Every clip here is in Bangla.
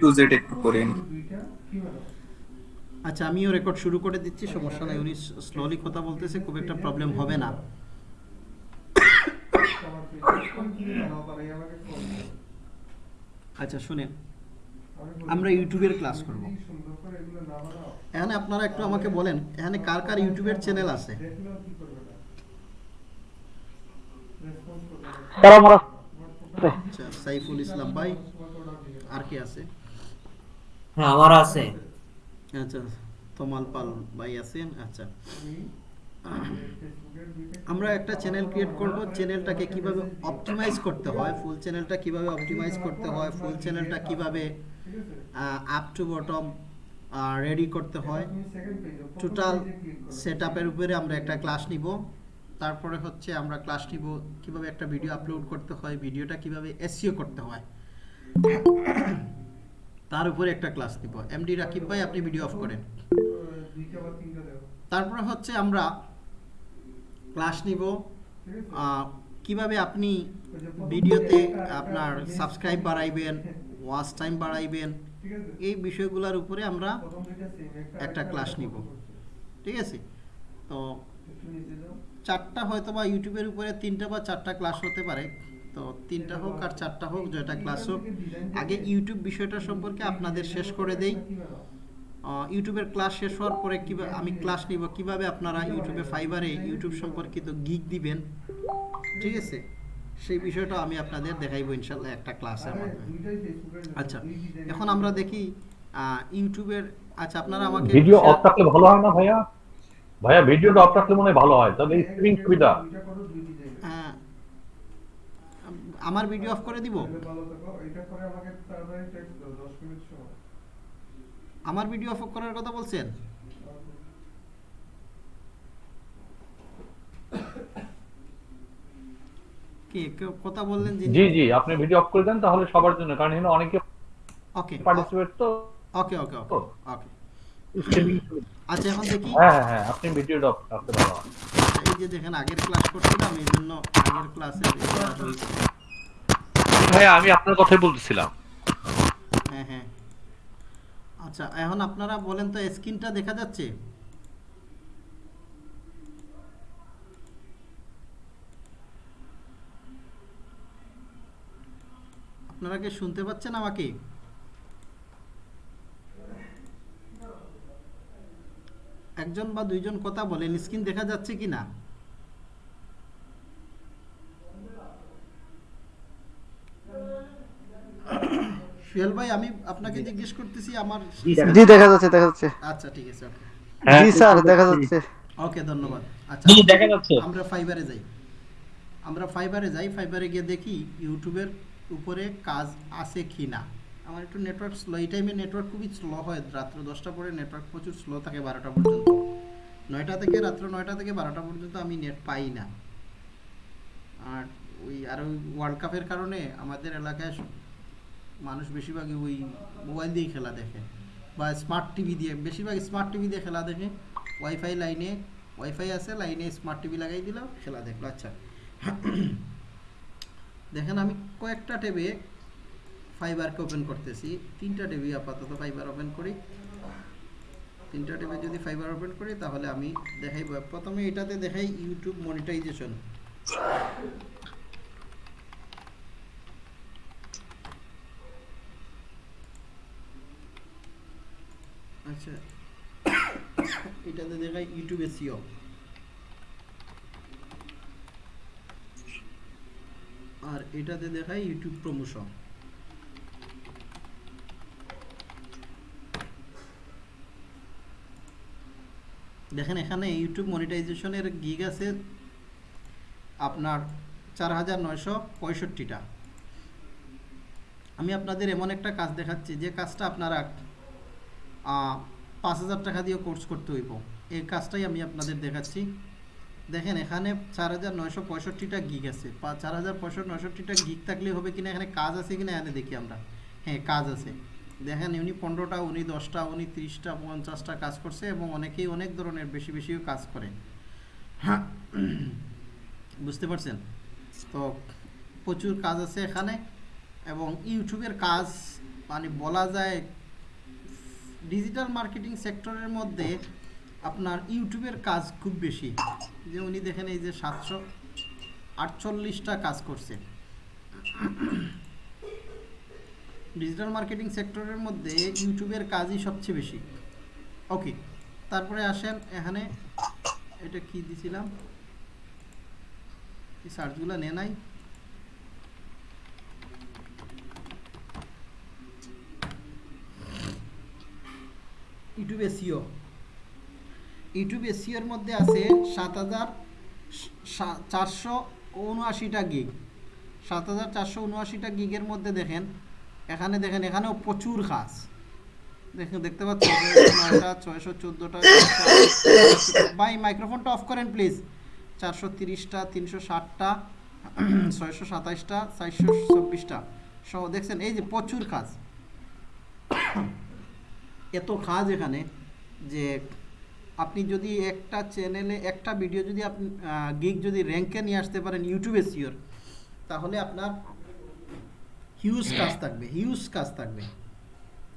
টু জেড একটু করে নিই। আচ্ছা আমিও রেকর্ড শুরু করে দিচ্ছি সমস্যা নাই। উনি স্লোলি কথা বলতেছে খুব একটা প্রবলেম হবে না। আচ্ছা শুনেন। আমরা ইউটিউবের ক্লাস করব। এখানে আপনারা একটু আমাকে বলেন এখানে কার কার ইউটিউবের চ্যানেল আছে? আচ্ছা সাইফুল ইসলাম ভাই আর কি আছে? হ্যাঁ আমার আছে। আচ্ছা তমাল পাল ভাই আছেন? আচ্ছা। আমরা একটা চ্যানেল ক্রিয়েট করব। চ্যানেলটাকে কীভাবে অপটিমাইজ করতে হয়? ফুল চ্যানেলটা কীভাবে অপটিমাইজ করতে হয়? ফুল চ্যানেলটা কীভাবে আপ টু বটম রেডি করতে হয়? টোটাল সেট আপের উপরে আমরা একটা ক্লাস নিব। তারপরে হচ্ছে আমরা ক্লাস নিব কীভাবে একটা ভিডিও আপলোড করতে হয়? ভিডিওটা কীভাবে এসইও করতে হয়? তার উপরে একটা ক্লাস নিব এমডি রাকিব ভাই, আপনি ভিডিও অফ করেন। তারপরে হচ্ছে আমরা ক্লাস নিব। কীভাবে আপনি ভিডিওতে আপনার সাবস্ক্রাইব বাড়াইবেন ওয়াচ টাইম বাড়াইবেন, এই বিষয়গুলোর উপরে আমরা একটা ক্লাস নিব। ঠিক আছে? তো চারটা হয়তো বা ইউটিউবের উপরে তিনটা বা চারটা ক্লাস হতে পারে। তো তিনটা হোক আর চারটা হোক যেটা ক্লাস হোক। আগে ইউটিউব বিষয়টা সম্পর্কে আপনাদের শেষ করে দেই। ইউটিউবের ক্লাস শেষ হওয়ার পরে কীভাবে আমি ক্লাস নিব। কীভাবে আপনারা ইউটিউবে ফাইবারে ইউটিউব সম্পর্কিত গিগ দিবেন? ঠিক আছে? সেই বিষয়টা আমি আপনাদের দেখাইবো ইনশাল্লাহ একটা ক্লাসের মাধ্যমে। আচ্ছা এখন আমরা দেখি ইউটিউবের আচ্ছা আপনারা আমাকে ভিডিও অফ থাকলে ভালো হয় না ভাইয়া? ভাইয়া ভিডিওটা অফ থাকলে মনে হয় ভালো হয়। তাহলে স্ক্রিন সুবিধা। আমার ভিডিও অফ করে দিব? আমার ভিডিও অফ করার কথা বলছেন? কি কথা বললেন জি জি আপনি ভিডিও অফ করে দেন তাহলে সবার জন্য কারণ এখানে অনেকে ওকে। পার্টিসিপেট তো। ওকে ওকে ওকে ওকে। আচ্ছা এখন দেখি। হ্যাঁ হ্যাঁ হ্যাঁ আপনি ভিডিও অফ রাখতে ভালো এই যে দেখেন আগের ক্লাস করছিলাম এই জন্য আগের ক্লাসে ভাইয়া আমি আপনার কথাই বলতেছিলাম। হ্যাঁ হ্যাঁ। আচ্ছা এখন আপনারা বলেন তো, স্ক্রিনটা দেখা যাচ্ছে? আপনারা কি শুনতে পাচ্ছেন আমাকে? একজন বা দুইজন কথা বলেন, স্ক্রিন দেখা যাচ্ছে কি না সুহেল ভাই আমি আপনাকে জিজ্ঞেস করতেছি আমার জি দেখা যাচ্ছে দেখা যাচ্ছে। আচ্ছা ঠিক আছে জি স্যার দেখা যাচ্ছে। ওকে ধন্যবাদ। আচ্ছা জি, দেখা যাচ্ছে। আমরা ফাইবারে যাই। আমরা ফাইবারে যাই ফাইবারে গিয়ে দেখি ইউটিউবের উপরে কাজ আছে কি না। আমার একটু নেটওয়ার্ক স্লো এই টাইমে নেটওয়ার্ক খুবই স্লো হয়। রাত্র দশটা পরে নেটওয়ার্ক প্রচুর স্লো থাকে বারোটা পর্যন্ত। নয়টা থেকে রাত্র নয়টা থেকে বারোটা পর্যন্ত আমি নেট পাই না। আর ওই আর ওই ওয়ার্ল্ড কাপের কারণে আমাদের এলাকায় মানুষ বেশিরভাগই ওই মোবাইল দিয়েই খেলা দেখে বা স্মার্ট টিভি দিয়ে, বেশিরভাগ স্মার্ট টিভি দিয়ে খেলা দেখে। ওয়াইফাই লাইনে ওয়াইফাই আছে লাইনে স্মার্ট টিভি লাগাই দিলাম, খেলা দেখল। আচ্ছা। দেখেন আমি কয়েকটা টেবে ফাইবারকে ওপেন করতেছি। তিনটা টেবি আপাতত ফাইবার ওপেন করি। তিনটা টেবে যদি ফাইবার ওপেন করি, তাহলে আমি দেখাই প্রথমে এটাতে দেখাই ইউটিউব মনিটাইজেশন আচ্ছা। এটাতে দেখাই ইউটিউব এসিও আর এটাতে দেখাই ইউটিউব প্রমোশন দেখেন এখানে ইউটিউব মনিটাইজেশনের গিগ আছে আপনার চার হাজার নয়শো আমি আপনাদের এমন একটা কাজ দেখাচ্ছি, যে কাজটা আপনারা পাঁচ হাজার টাকা দিয়ে কোর্স করতে হইব। এই কাজটাই আমি আপনাদের দেখাচ্ছি। দেখেন, এখানে চার হাজার নয়শো পঁয়ষট্টিটা গিক আছে। চার হাজার পঁয়ষট্টি, নয়ষট্টিটা গিক থাকলে হবে কিনা, এখানে কাজ আছে কিনা, এখানে দেখি আমরা। হ্যাঁ কাজ আছে। দেখেন, উনি পনেরোটা, উনি দশটা, উনি তিরিশটা, পঞ্চাশটা কাজ করছে এবং অনেকেই অনেক ধরনের বেশি বেশিও কাজ করে। হ্যাঁ বুঝতে পারছেন? তো প্রচুর কাজ আছে এখানে এবং ইউটিউবের কাজ মানে বলা যায় ডিজিটাল মার্কেটিং সেক্টরের মধ্যে আপনার ইউটিউবের কাজ খুব বেশি। যে উনি দেখেন এই যে সাতশো আটচল্লিশটা কাজ করছে। ডিজিটাল মার্কেটিং সেক্টরের মধ্যে ইউটিউবের কাজই সবচেয়ে বেশি। ওকে তারপরে আসেন এখানে, এটা কি দিছিলাম? এই সার্চগুলো নে নাই। ইউটিউব এসিও ইউটিউব এসিওর মধ্যে আছে সাত হাজার চারশো উনআশিটা গিগ সাত হাজার চারশো উনআশিটা গিগের মধ্যে দেখেন, এখানে দেখেন, এখানেও প্রচুর কাজ দেখেন, দেখতে পাচ্ছেন ছয়শো চোদ্দোটা ভাই মাইক্রোফোনটা অফ করেন প্লিজ চারশো তিরিশটা, তিনশো ষাটটা, ছয়শো সাতাইশটা, চারশো চব্বিশটা। সহ, দেখছেন, এই যে প্রচুর কাজ এত কাজ এখানে যে আপনি যদি একটা চ্যানেলে একটা ভিডিও যদি আপনি গিগ যদি র্যাঙ্কে নিয়ে আসতে পারেন ইউটিউবে সিওর তাহলে আপনার হিউজ কাজ থাকবে হিউজ কাজ থাকবে।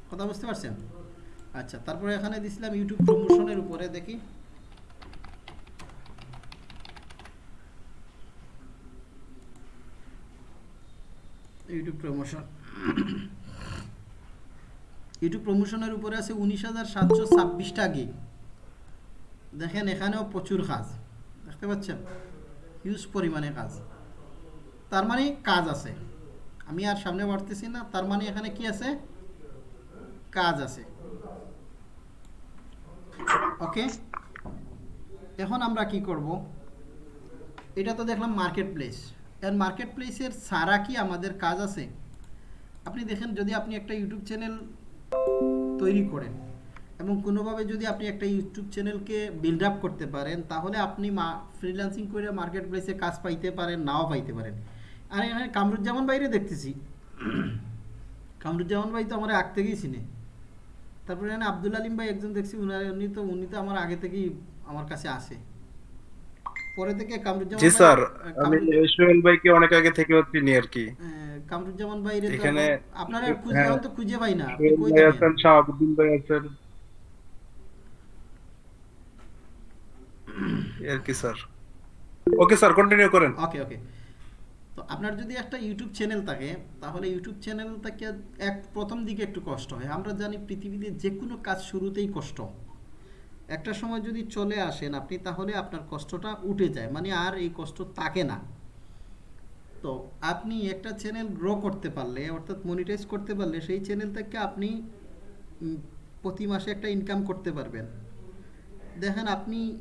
কথা বুঝতে পারছেন? আচ্ছা তারপরে এখানে দিছিলাম ইউটিউব প্রমোশনের উপরে, দেখি। ইউটিউব প্রমোশন ইউটিউব প্রমোশনের উপরে আছে উনিশ হাজার সাতশো ছাব্বিশটা গিগ দেখেন, এখানেও প্রচুর কাজ। দেখতে পাচ্ছেন? হিউজ পরিমাণে কাজ। তার মানে কাজ আছে। আমি আর সামনে বাড়তেছি না তার মানে এখানে কি আছে? কাজ আছে। ওকে এখন আমরা কি করব? এটা তো দেখলাম মার্কেট প্লেস এর মার্কেট প্লেসের সারা কি আমাদের কাজ আছে? আপনি দেখেন, যদি আপনি একটা ইউটিউব চ্যানেল তৈরি করেন। এবং কোনোভাবে যদি আপনি একটা ইউটিউব চ্যানেলকে বিল্ড আপ করতে পারেন, তাহলে আপনি মা ফ্রিল্যান্সিং করে মার্কেট প্লেসে কাজ পাইতে পারেন, নাও পাইতে পারেন। আর এখানে কামরুজ্জামান বাইরে দেখতেছি। কামরুজ্জামান ভাই তো আমার আগ থেকেই চিনে। তারপরে এখানে আবদুল আলিম ভাই একজন দেখছি উনি তো উনি তো আমার আগে থেকেই আমার কাছে আসে। পরে থেকে কামরুজ্জামান জি ভাই- স্যার আমি সোহেল ভাইকে অনেক আগে থেকে চিনি আর কি। কামরুজ্জামান ভাইরে তো এখানে- আপনারা খুঁজে হ্যাঁ। তো খুঁজে পাই না কই আছেন শাহাবুদ্দিন ভাই আছেন। আর কি স্যার? ওকে স্যার কন্টিনিউ করেন। ওকে ওকে। তো আপনার যদি একটা ইউটিউব চ্যানেল থাকে তাহলে ইউটিউব চ্যানেল থেকে এক প্রথম দিকে একটু কষ্ট হয়। আমরা জানি পৃথিবীতে যে কোনো কাজ শুরুতেই কষ্ট। একটা সময় যদি চলে আসেন আপনি, তাহলে আপনার কষ্টটা উঠে যায়। মানে আর এই কষ্ট থাকে না। তো আপনি একটা চ্যানেল গ্রো করতে পারলে, অর্থাৎ মনিটাইজ করতে পারলে, সেই চ্যানেল থেকে আপনি প্রতি মাসে একটা ইনকাম করতে পারবেন। দেখেন আপনি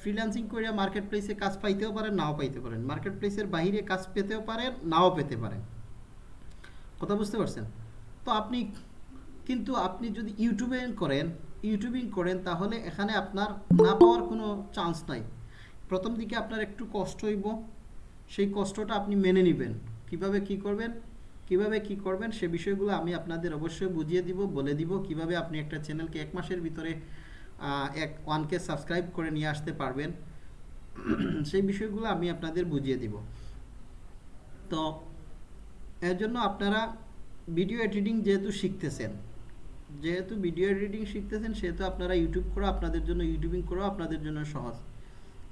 ফ্রিল্যান্সিং করে মার্কেট প্লেসে কাজ পাইতেও পারেন, নাও পাইতে পারেন। মার্কেট প্লেসের বাইরে কাজ পেতেও পারেন, নাও পেতে পারেন। কথা বুঝতে পারছেন? তো আপনি, কিন্তু আপনি যদি ইউটিউবে করেন ইউটিউবিং করেন, তাহলে এখানে আপনার না পাওয়ার কোনো চান্স নাই। প্রথম দিকে আপনার একটু কষ্ট হইব, সেই কষ্টটা আপনি মেনে নেবেন। কীভাবে কি করবেন, কীভাবে কি করবেন, সে বিষয়গুলো আমি আপনাদের অবশ্যই বুঝিয়ে দিব, বলে দিব, কীভাবে আপনি একটা চ্যানেলকে এক মাসের ভিতরে এক ওয়ানকে সাবস্ক্রাইব করে নিয়ে আসতে পারবেন, সেই বিষয়গুলো আমি আপনাদের বুঝিয়ে দিব। তো, এর জন্য আপনারা ভিডিও এডিটিং যেহেতু শিখতেছেন যেহেতু ভিডিও এডিটিং শিখতেছেন, সেহেতু আপনারা ইউটিউব করো আপনাদের জন্য ইউটিউবিং করো আপনাদের জন্য সহজ।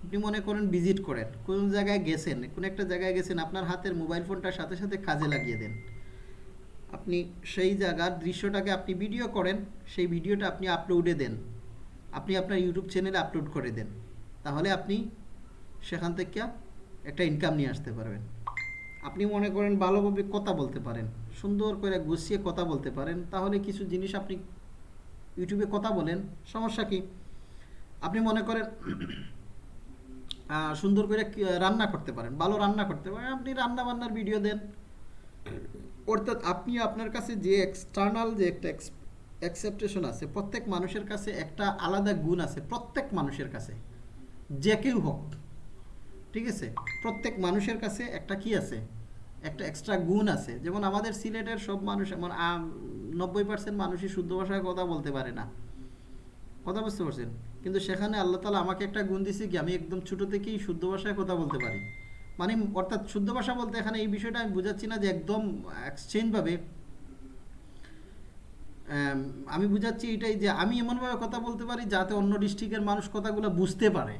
আপনি মনে করেন ভিজিট করেন, কোন জায়গায় গেছেন, কোন একটা জায়গায় গেছেন, আপনার হাতের মোবাইল ফোনটার সাথে সাথে কাজে লাগিয়ে দেন। আপনি সেই জায়গার দৃশ্যটাকে আপনি ভিডিও করেন, সেই ভিডিওটা আপনি আপলোডে দেন। আপনি আপনার ইউটিউব চ্যানেলে আপলোড করে দেন। তাহলে আপনি সেখান থেকে একটা ইনকাম নিয়ে আসতে পারবেন। আপনি মনে করেন ভালোভাবে কথা বলতে পারেন। সুন্দর করে গুছিয়ে কথা বলতে পারেন, তাহলে কিছু জিনিস আপনি ইউটিউবে কথা বলেন, সমস্যা কি? আপনি মনে করেন সুন্দর করে রান্না করতে পারেন, ভালো রান্না করতে পারেন, আপনি রান্না বান্নার ভিডিও দেন। অর্থাৎ আপনি আপনার কাছে যে এক্সটার্নাল যে একটা অ্যাকসেপ্টেশন আছে, প্রত্যেক মানুষের কাছে একটা আলাদা গুণ আছে, প্রত্যেক মানুষের কাছে, যে কেউ হোক, ঠিক আছে? প্রত্যেক মানুষের কাছে একটা কি আছে? একটা এক্সট্রা গুণ আছে। যেমন আমাদের সিলেটের সব মানুষ এমন নব্বই পার্সেন্ট মানুষই শুদ্ধ ভাষায় কথা বলতে পারে না। কথা বুঝতে পারছেন? কিন্তু সেখানে আল্লাহ তালা আমাকে একটা গুণ দিছে কি, আমি একদম ছোট থেকেই শুদ্ধ ভাষায় কথা বলতে পারি। মানে অর্থাৎ শুদ্ধ ভাষা বলতে এখানে এই বিষয়টা আমি বোঝাচ্ছি না যে একদম এক্সচেঞ্জভাবে আমি বুঝাচ্ছি এটাই যে আমি এমনভাবে কথা বলতে পারি যাতে অন্য ডিস্ট্রিক্টের মানুষ কথাগুলো বুঝতে পারে।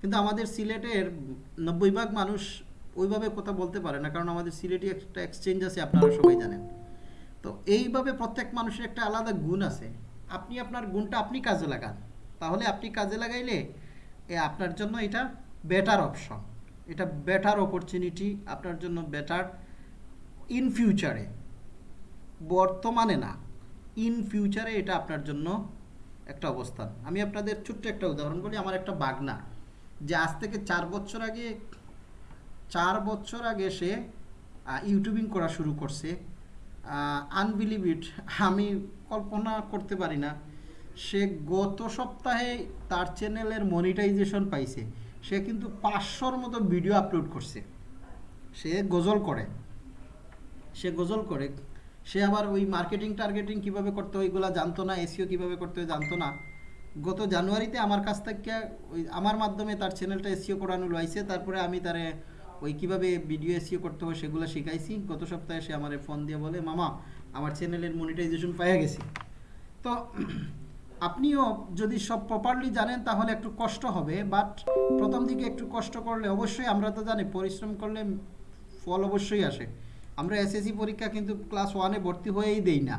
কিন্তু আমাদের সিলেটের নব্বই ভাগ মানুষ ওইভাবে কথা বলতে পারে না, কারণ আমাদের সিলেটি একটা এক্সচেঞ্জ আছে, আপনারা সবাই জানেন। তো এইভাবে প্রত্যেক মানুষের একটা আলাদা গুণ আছে। আপনি আপনার গুণটা আপনি কাজে লাগান। তাহলে আপনি কাজে লাগাইলে আপনার জন্য এটা বেটার অপশন এটা বেটার অপরচুনিটি আপনার জন্য বেটার ইন ফিউচারে বর্তমানে না ইন ফিউচারে এটা আপনার জন্য একটা অবস্থান। আমি আপনাদের ছোট্ট একটা উদাহরণ বলি, আমার একটা বাগনা। যে আজ থেকে চার বছর আগে চার বছর আগে সে ইউটিউবিং করা শুরু করছে। আনবিলিভ ইট আমি কল্পনা করতে পারি না। সে গত সপ্তাহে তার চ্যানেলের মনিটাইজেশন পাইছে। সে কিন্তু পাঁচশোর মতো ভিডিও আপলোড করছে। সে গজল করে। সে গজল করে। সে আবার ওই মার্কেটিং টার্গেটিং কীভাবে করতে হয় ওইগুলো জানতো না এসিও কীভাবে করতে হয় জানতো না। গত জানুয়ারিতে আমার কাছ থেকে ওই, আমার মাধ্যমে তার চ্যানেলটা এসিও করানো লইছে তারপরে আমি তারে ওই কীভাবে ভিডিও এসিও করতে হবে সেগুলো শিখাইছি। গত সপ্তাহে সে আমার ফোন দিয়ে বলে, মামা, আমার চ্যানেলের মনিটাইজেশন পাইয়া গেছি। তো আপনিও যদি সব প্রপারলি জানেন, তাহলে একটু কষ্ট হবে। বাট প্রথম দিকে একটু কষ্ট করলে অবশ্যই, আমরা তো জানি পরিশ্রম করলে ফল অবশ্যই আসে। আমরা এসএসসি পরীক্ষা কিন্তু ক্লাস ওয়ানে ভর্তি হয়েই দেই না।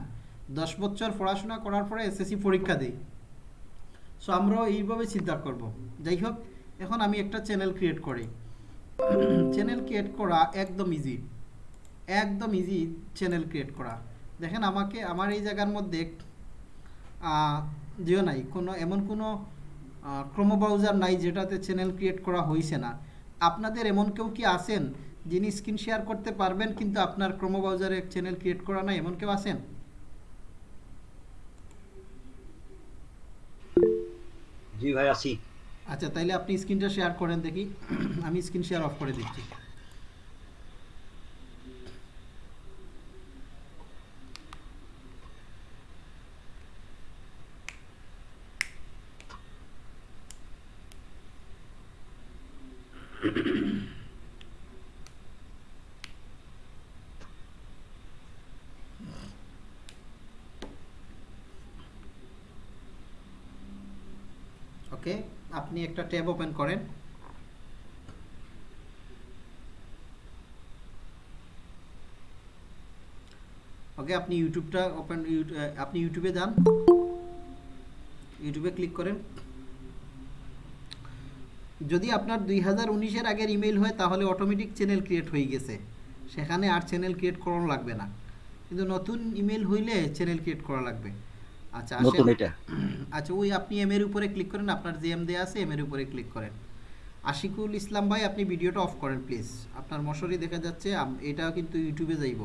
দশ বছর পড়াশোনা করার পরে এসএসসি পরীক্ষা দেই। সো আমরাও এইভাবে চিন্তা করব। যাই হোক, এখন আমি একটা চ্যানেল ক্রিয়েট করি। চ্যানেল ক্রিয়েট করা একদম ইজি একদম ইজি চ্যানেল ক্রিয়েট করা। দেখেন আমাকে, আমার এই জায়গার মধ্যে জিও নাই। কোনো, এমন কোনো ক্রোমো নাই যেটাতে চ্যানেল ক্রিয়েট করা হয়েছে না। আপনাদের এমন কেউ কি আছেন যিনি স্ক্রিন শেয়ার করতে পারবেন কিন্তু আপনার ক্রোমো চ্যানেল ক্রিয়েট করা নাই? এমন কেউ আছেন? জি ভাই, আছি। আচ্ছা তাইলে আপনি স্ক্রিনটা শেয়ার করেন দেখি। আমি স্ক্রিন শেয়ার অফ করে দিচ্ছি। ওকে আপনি একটা ট্যাব ওপেন করেন। ওকে, আপনি ইউটিউবটা ওপেন আপনি ইউটিউবে যান। ইউটিউবে ক্লিক করেন। যদি আপনার দুই হাজার উনিশের আগের ইমেল হয়, তাহলে অটোমেটিক চ্যানেল ক্রিয়েট হয়ে গেছে। সেখানে আর চ্যানেল ক্রিয়েট করানো লাগবে না। কিন্তু নতুন ইমেল হইলে চ্যানেল ক্রিয়েট করা লাগবে। আচ্ছা নতুন এটা। আচ্ছা ওই আপনি এম এর উপরে ক্লিক করেন আপনার যে এম দেওয়া আছে এম এর উপরে ক্লিক করেন। আশিকুল ইসলাম ভাই আপনি ভিডিওটা অফ করেন প্লিজ আপনার মশারি দেখা যাচ্ছে এটাও কিন্তু ইউটিউবে যাইব।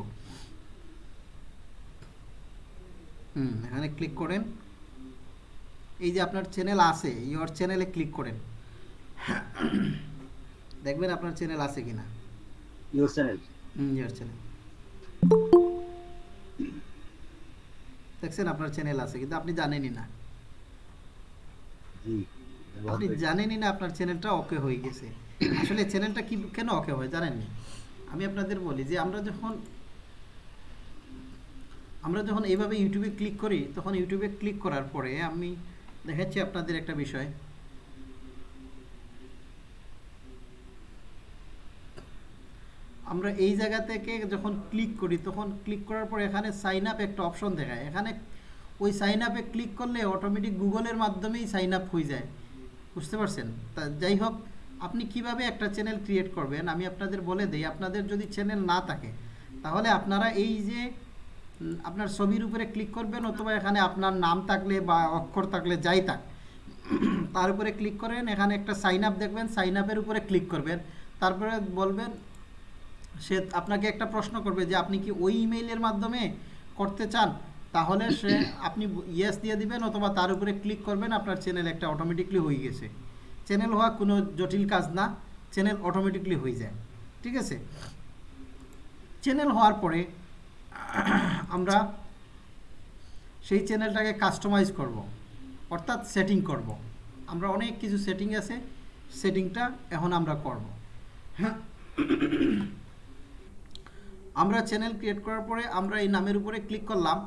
হুম এখানে ক্লিক করেন। এই যে আপনার চ্যানেল আছে ইওর চ্যানেলে ক্লিক করেন। দেখবেন আপনার চ্যানেল আছে কিনা। Your channel hmm your channel দেখছেন আপনার চ্যানেল আছে কিন্তু আপনি জানেনই না। আপনি জানেনই না আপনার চ্যানেলটা ওকে হয়ে গেছে। আসলে চ্যানেলটা কি কেন ওকে হয় জানেননি আমি আপনাদের বলি যে আমরা যখন আমরা যখন এইভাবে ইউটিউবে ক্লিক করি তখন ইউটিউবে ক্লিক করার পরে আমি দেখাচ্ছি আপনাদের একটা বিষয়। আমরা এই জায়গা থেকে যখন ক্লিক করি, তখন ক্লিক করার পর এখানে সাইন আপ একটা অপশন দেখায়। এখানে ওই সাইন আপে ক্লিক করলে অটোমেটিক গুগলের মাধ্যমেই সাইন আপ হয়ে যায়। বুঝতে পারছেন? তা যাই হোক, আপনি কীভাবে একটা চ্যানেল ক্রিয়েট করবেন, আমি আপনাদের বলে দিই। আপনাদের যদি চ্যানেল না থাকে, তাহলে আপনারা এই যে আপনার ছবির উপরে ক্লিক করবেন অথবা এখানে আপনার নাম থাকলে বা অক্ষর থাকলে যাই থাক, তার উপরে ক্লিক করেন। এখানে একটা সাইন আপ দেখবেন সাইন আপের উপরে ক্লিক করবেন। তারপরে বলবেন সে আপনাকে একটা প্রশ্ন করবে যে আপনি কি ওই ইমেইলের মাধ্যমে করতে চান? তাহলে সে আপনি ইয়েস দিয়ে দিবেন অথবা তার উপরে ক্লিক করবেন, আপনার চ্যানেল একটা অটোমেটিকলি হয়ে গেছে। চ্যানেল হওয়া কোনো জটিল কাজ না চ্যানেল অটোমেটিকলি হয়ে যায়। ঠিক আছে? চ্যানেল হওয়ার পরে আমরা সেই চ্যানেলটাকে কাস্টমাইজ করব, অর্থাৎ সেটিং করব। আমরা অনেক কিছু সেটিং আছে সেটিংটা এখন আমরা করব। হ্যাঁ আমরা চ্যানেল ক্রিয়েট করার পরে আমরা এই নামের উপরে ক্লিক করলাম।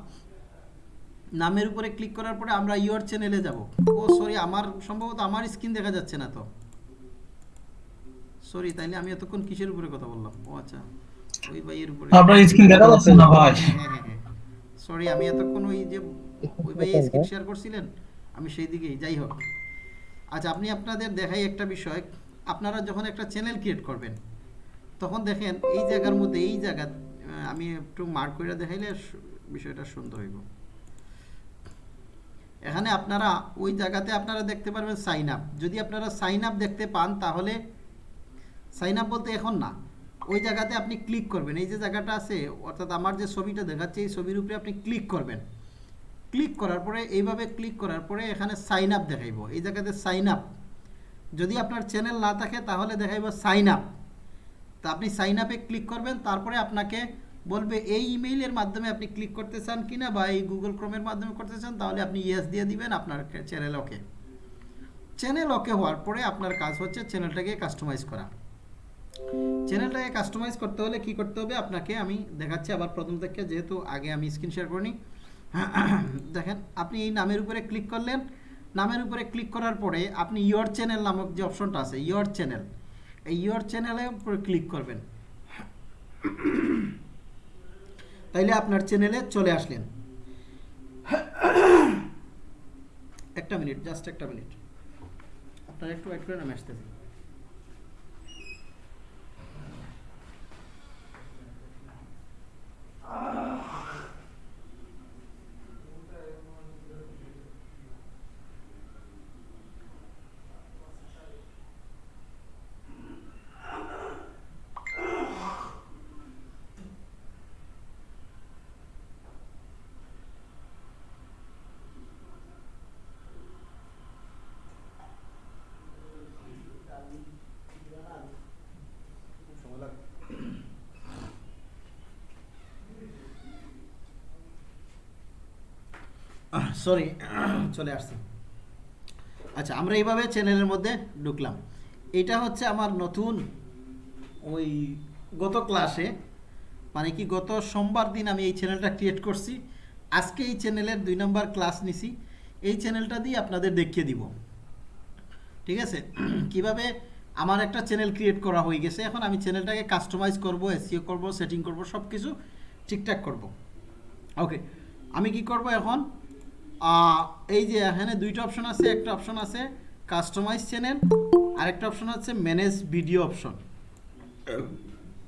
নামের উপরে ক্লিক করার পরে আমরা ইওর চ্যানেলে যাব। ও সরি আমার সম্ভবত আমার স্ক্রিন দেখা যাচ্ছে না তো। সরি তাইলে আমি এতক্ষণ কিসের উপরে কথা বললাম? ও আচ্ছা। ওই ভাইয়ের উপরে। আপনার স্ক্রিন দেখা যাচ্ছে না ভাই। সরি আমি এতক্ষণ ওই যে ওই ভাই স্ক্রিন শেয়ার করছিলেন আমি সেই দিকেই যাই হোক। আচ্ছা আপনি আপনাদের দেখাই একটা বিষয়। আপনারা যখন একটা চ্যানেল ক্রিয়েট করবেন তখন দেখেন এই জায়গার মধ্যে, এই জায়গা আমি একটু মার্ক করে দেখাইলে বিষয়টা সুন্দর হইব। এখানে আপনারা ওই জায়গাতে আপনারা দেখতে পারবেন সাইন আপ যদি আপনারা সাইন আপ দেখতে পান, তাহলে সাইন আপ বলতে এখন না, ওই জায়গাতে আপনি ক্লিক করবেন। এই যে জায়গাটা আছে, অর্থাৎ আমার যে ছবিটা দেখাচ্ছে, এই ছবির উপরে আপনি ক্লিক করবেন। ক্লিক করার পরে, এইভাবে ক্লিক করার পরে এখানে সাইন আপ দেখাইব। এই জায়গাতে সাইন আপ যদি আপনার চ্যানেল না থাকে, তাহলে দেখাইব সাইন আপ তা আপনি সাইন আপে ক্লিক করবেন, তারপরে আপনাকে বলবে এই ইমেইলের মাধ্যমে আপনি ক্লিক করতে চান কিনা বা এই গুগল ক্রোমের মাধ্যমে করতে চান, তাহলে আপনি ইয়েস দিয়ে দিবেন আপনার চ্যানেল ওকে চ্যানেল ওকে হওয়ার পরে আপনার কাজ হচ্ছে চ্যানেলটাকে কাস্টমাইজ করা। চ্যানেলটাকে কাস্টমাইজ করতে হলে কি করতে হবে? আপনাকে আমি দেখাচ্ছি আবার প্রথম থেকে, যেহেতু আগে আমি স্ক্রিন শেয়ার করিনি। দেখেন, আপনি এই নামের উপরে ক্লিক করলেন। নামের উপরে ক্লিক করার পরে আপনি ইয়োর চ্যানেল নামক যে অপশনটা আছে ইয়োর চ্যানেল এই ইয়োর চ্যানেলে উপরে ক্লিক করবেন। তাইলে আপনার চ্যানেলে চলে আসলেন। একটা মিনিট জাস্ট একটা মিনিট। আপনারা একটু ওয়েট করেন আমি আসতেছি। সরি চলে আসছি। আচ্ছা আমরা এইভাবে চ্যানেলের মধ্যে ঢুকলাম। এটা হচ্ছে আমার নতুন ওই গত ক্লাসে মানে কি গত সোমবার দিন আমি এই চ্যানেলটা ক্রিয়েট করছি। আজকে এই চ্যানেলের দুই নম্বর ক্লাস নিছি। এই চ্যানেলটা দিয়ে আপনাদের দেখিয়ে দিব। ঠিক আছে? কীভাবে আমার একটা চ্যানেল ক্রিয়েট করা হয়ে গেছে, এখন আমি চ্যানেলটাকে কাস্টমাইজ করব এসিও করব সেটিং করব সব কিছু ঠিকঠাক করব। ওকে আমি কি করব এখন? এই যে এখানে দুইটা অপশন আছে, একটা অপশন আছে কাস্টমাইজ চ্যানেল আর একটা অপশন আছে ম্যানেজ ভিডিও অপশন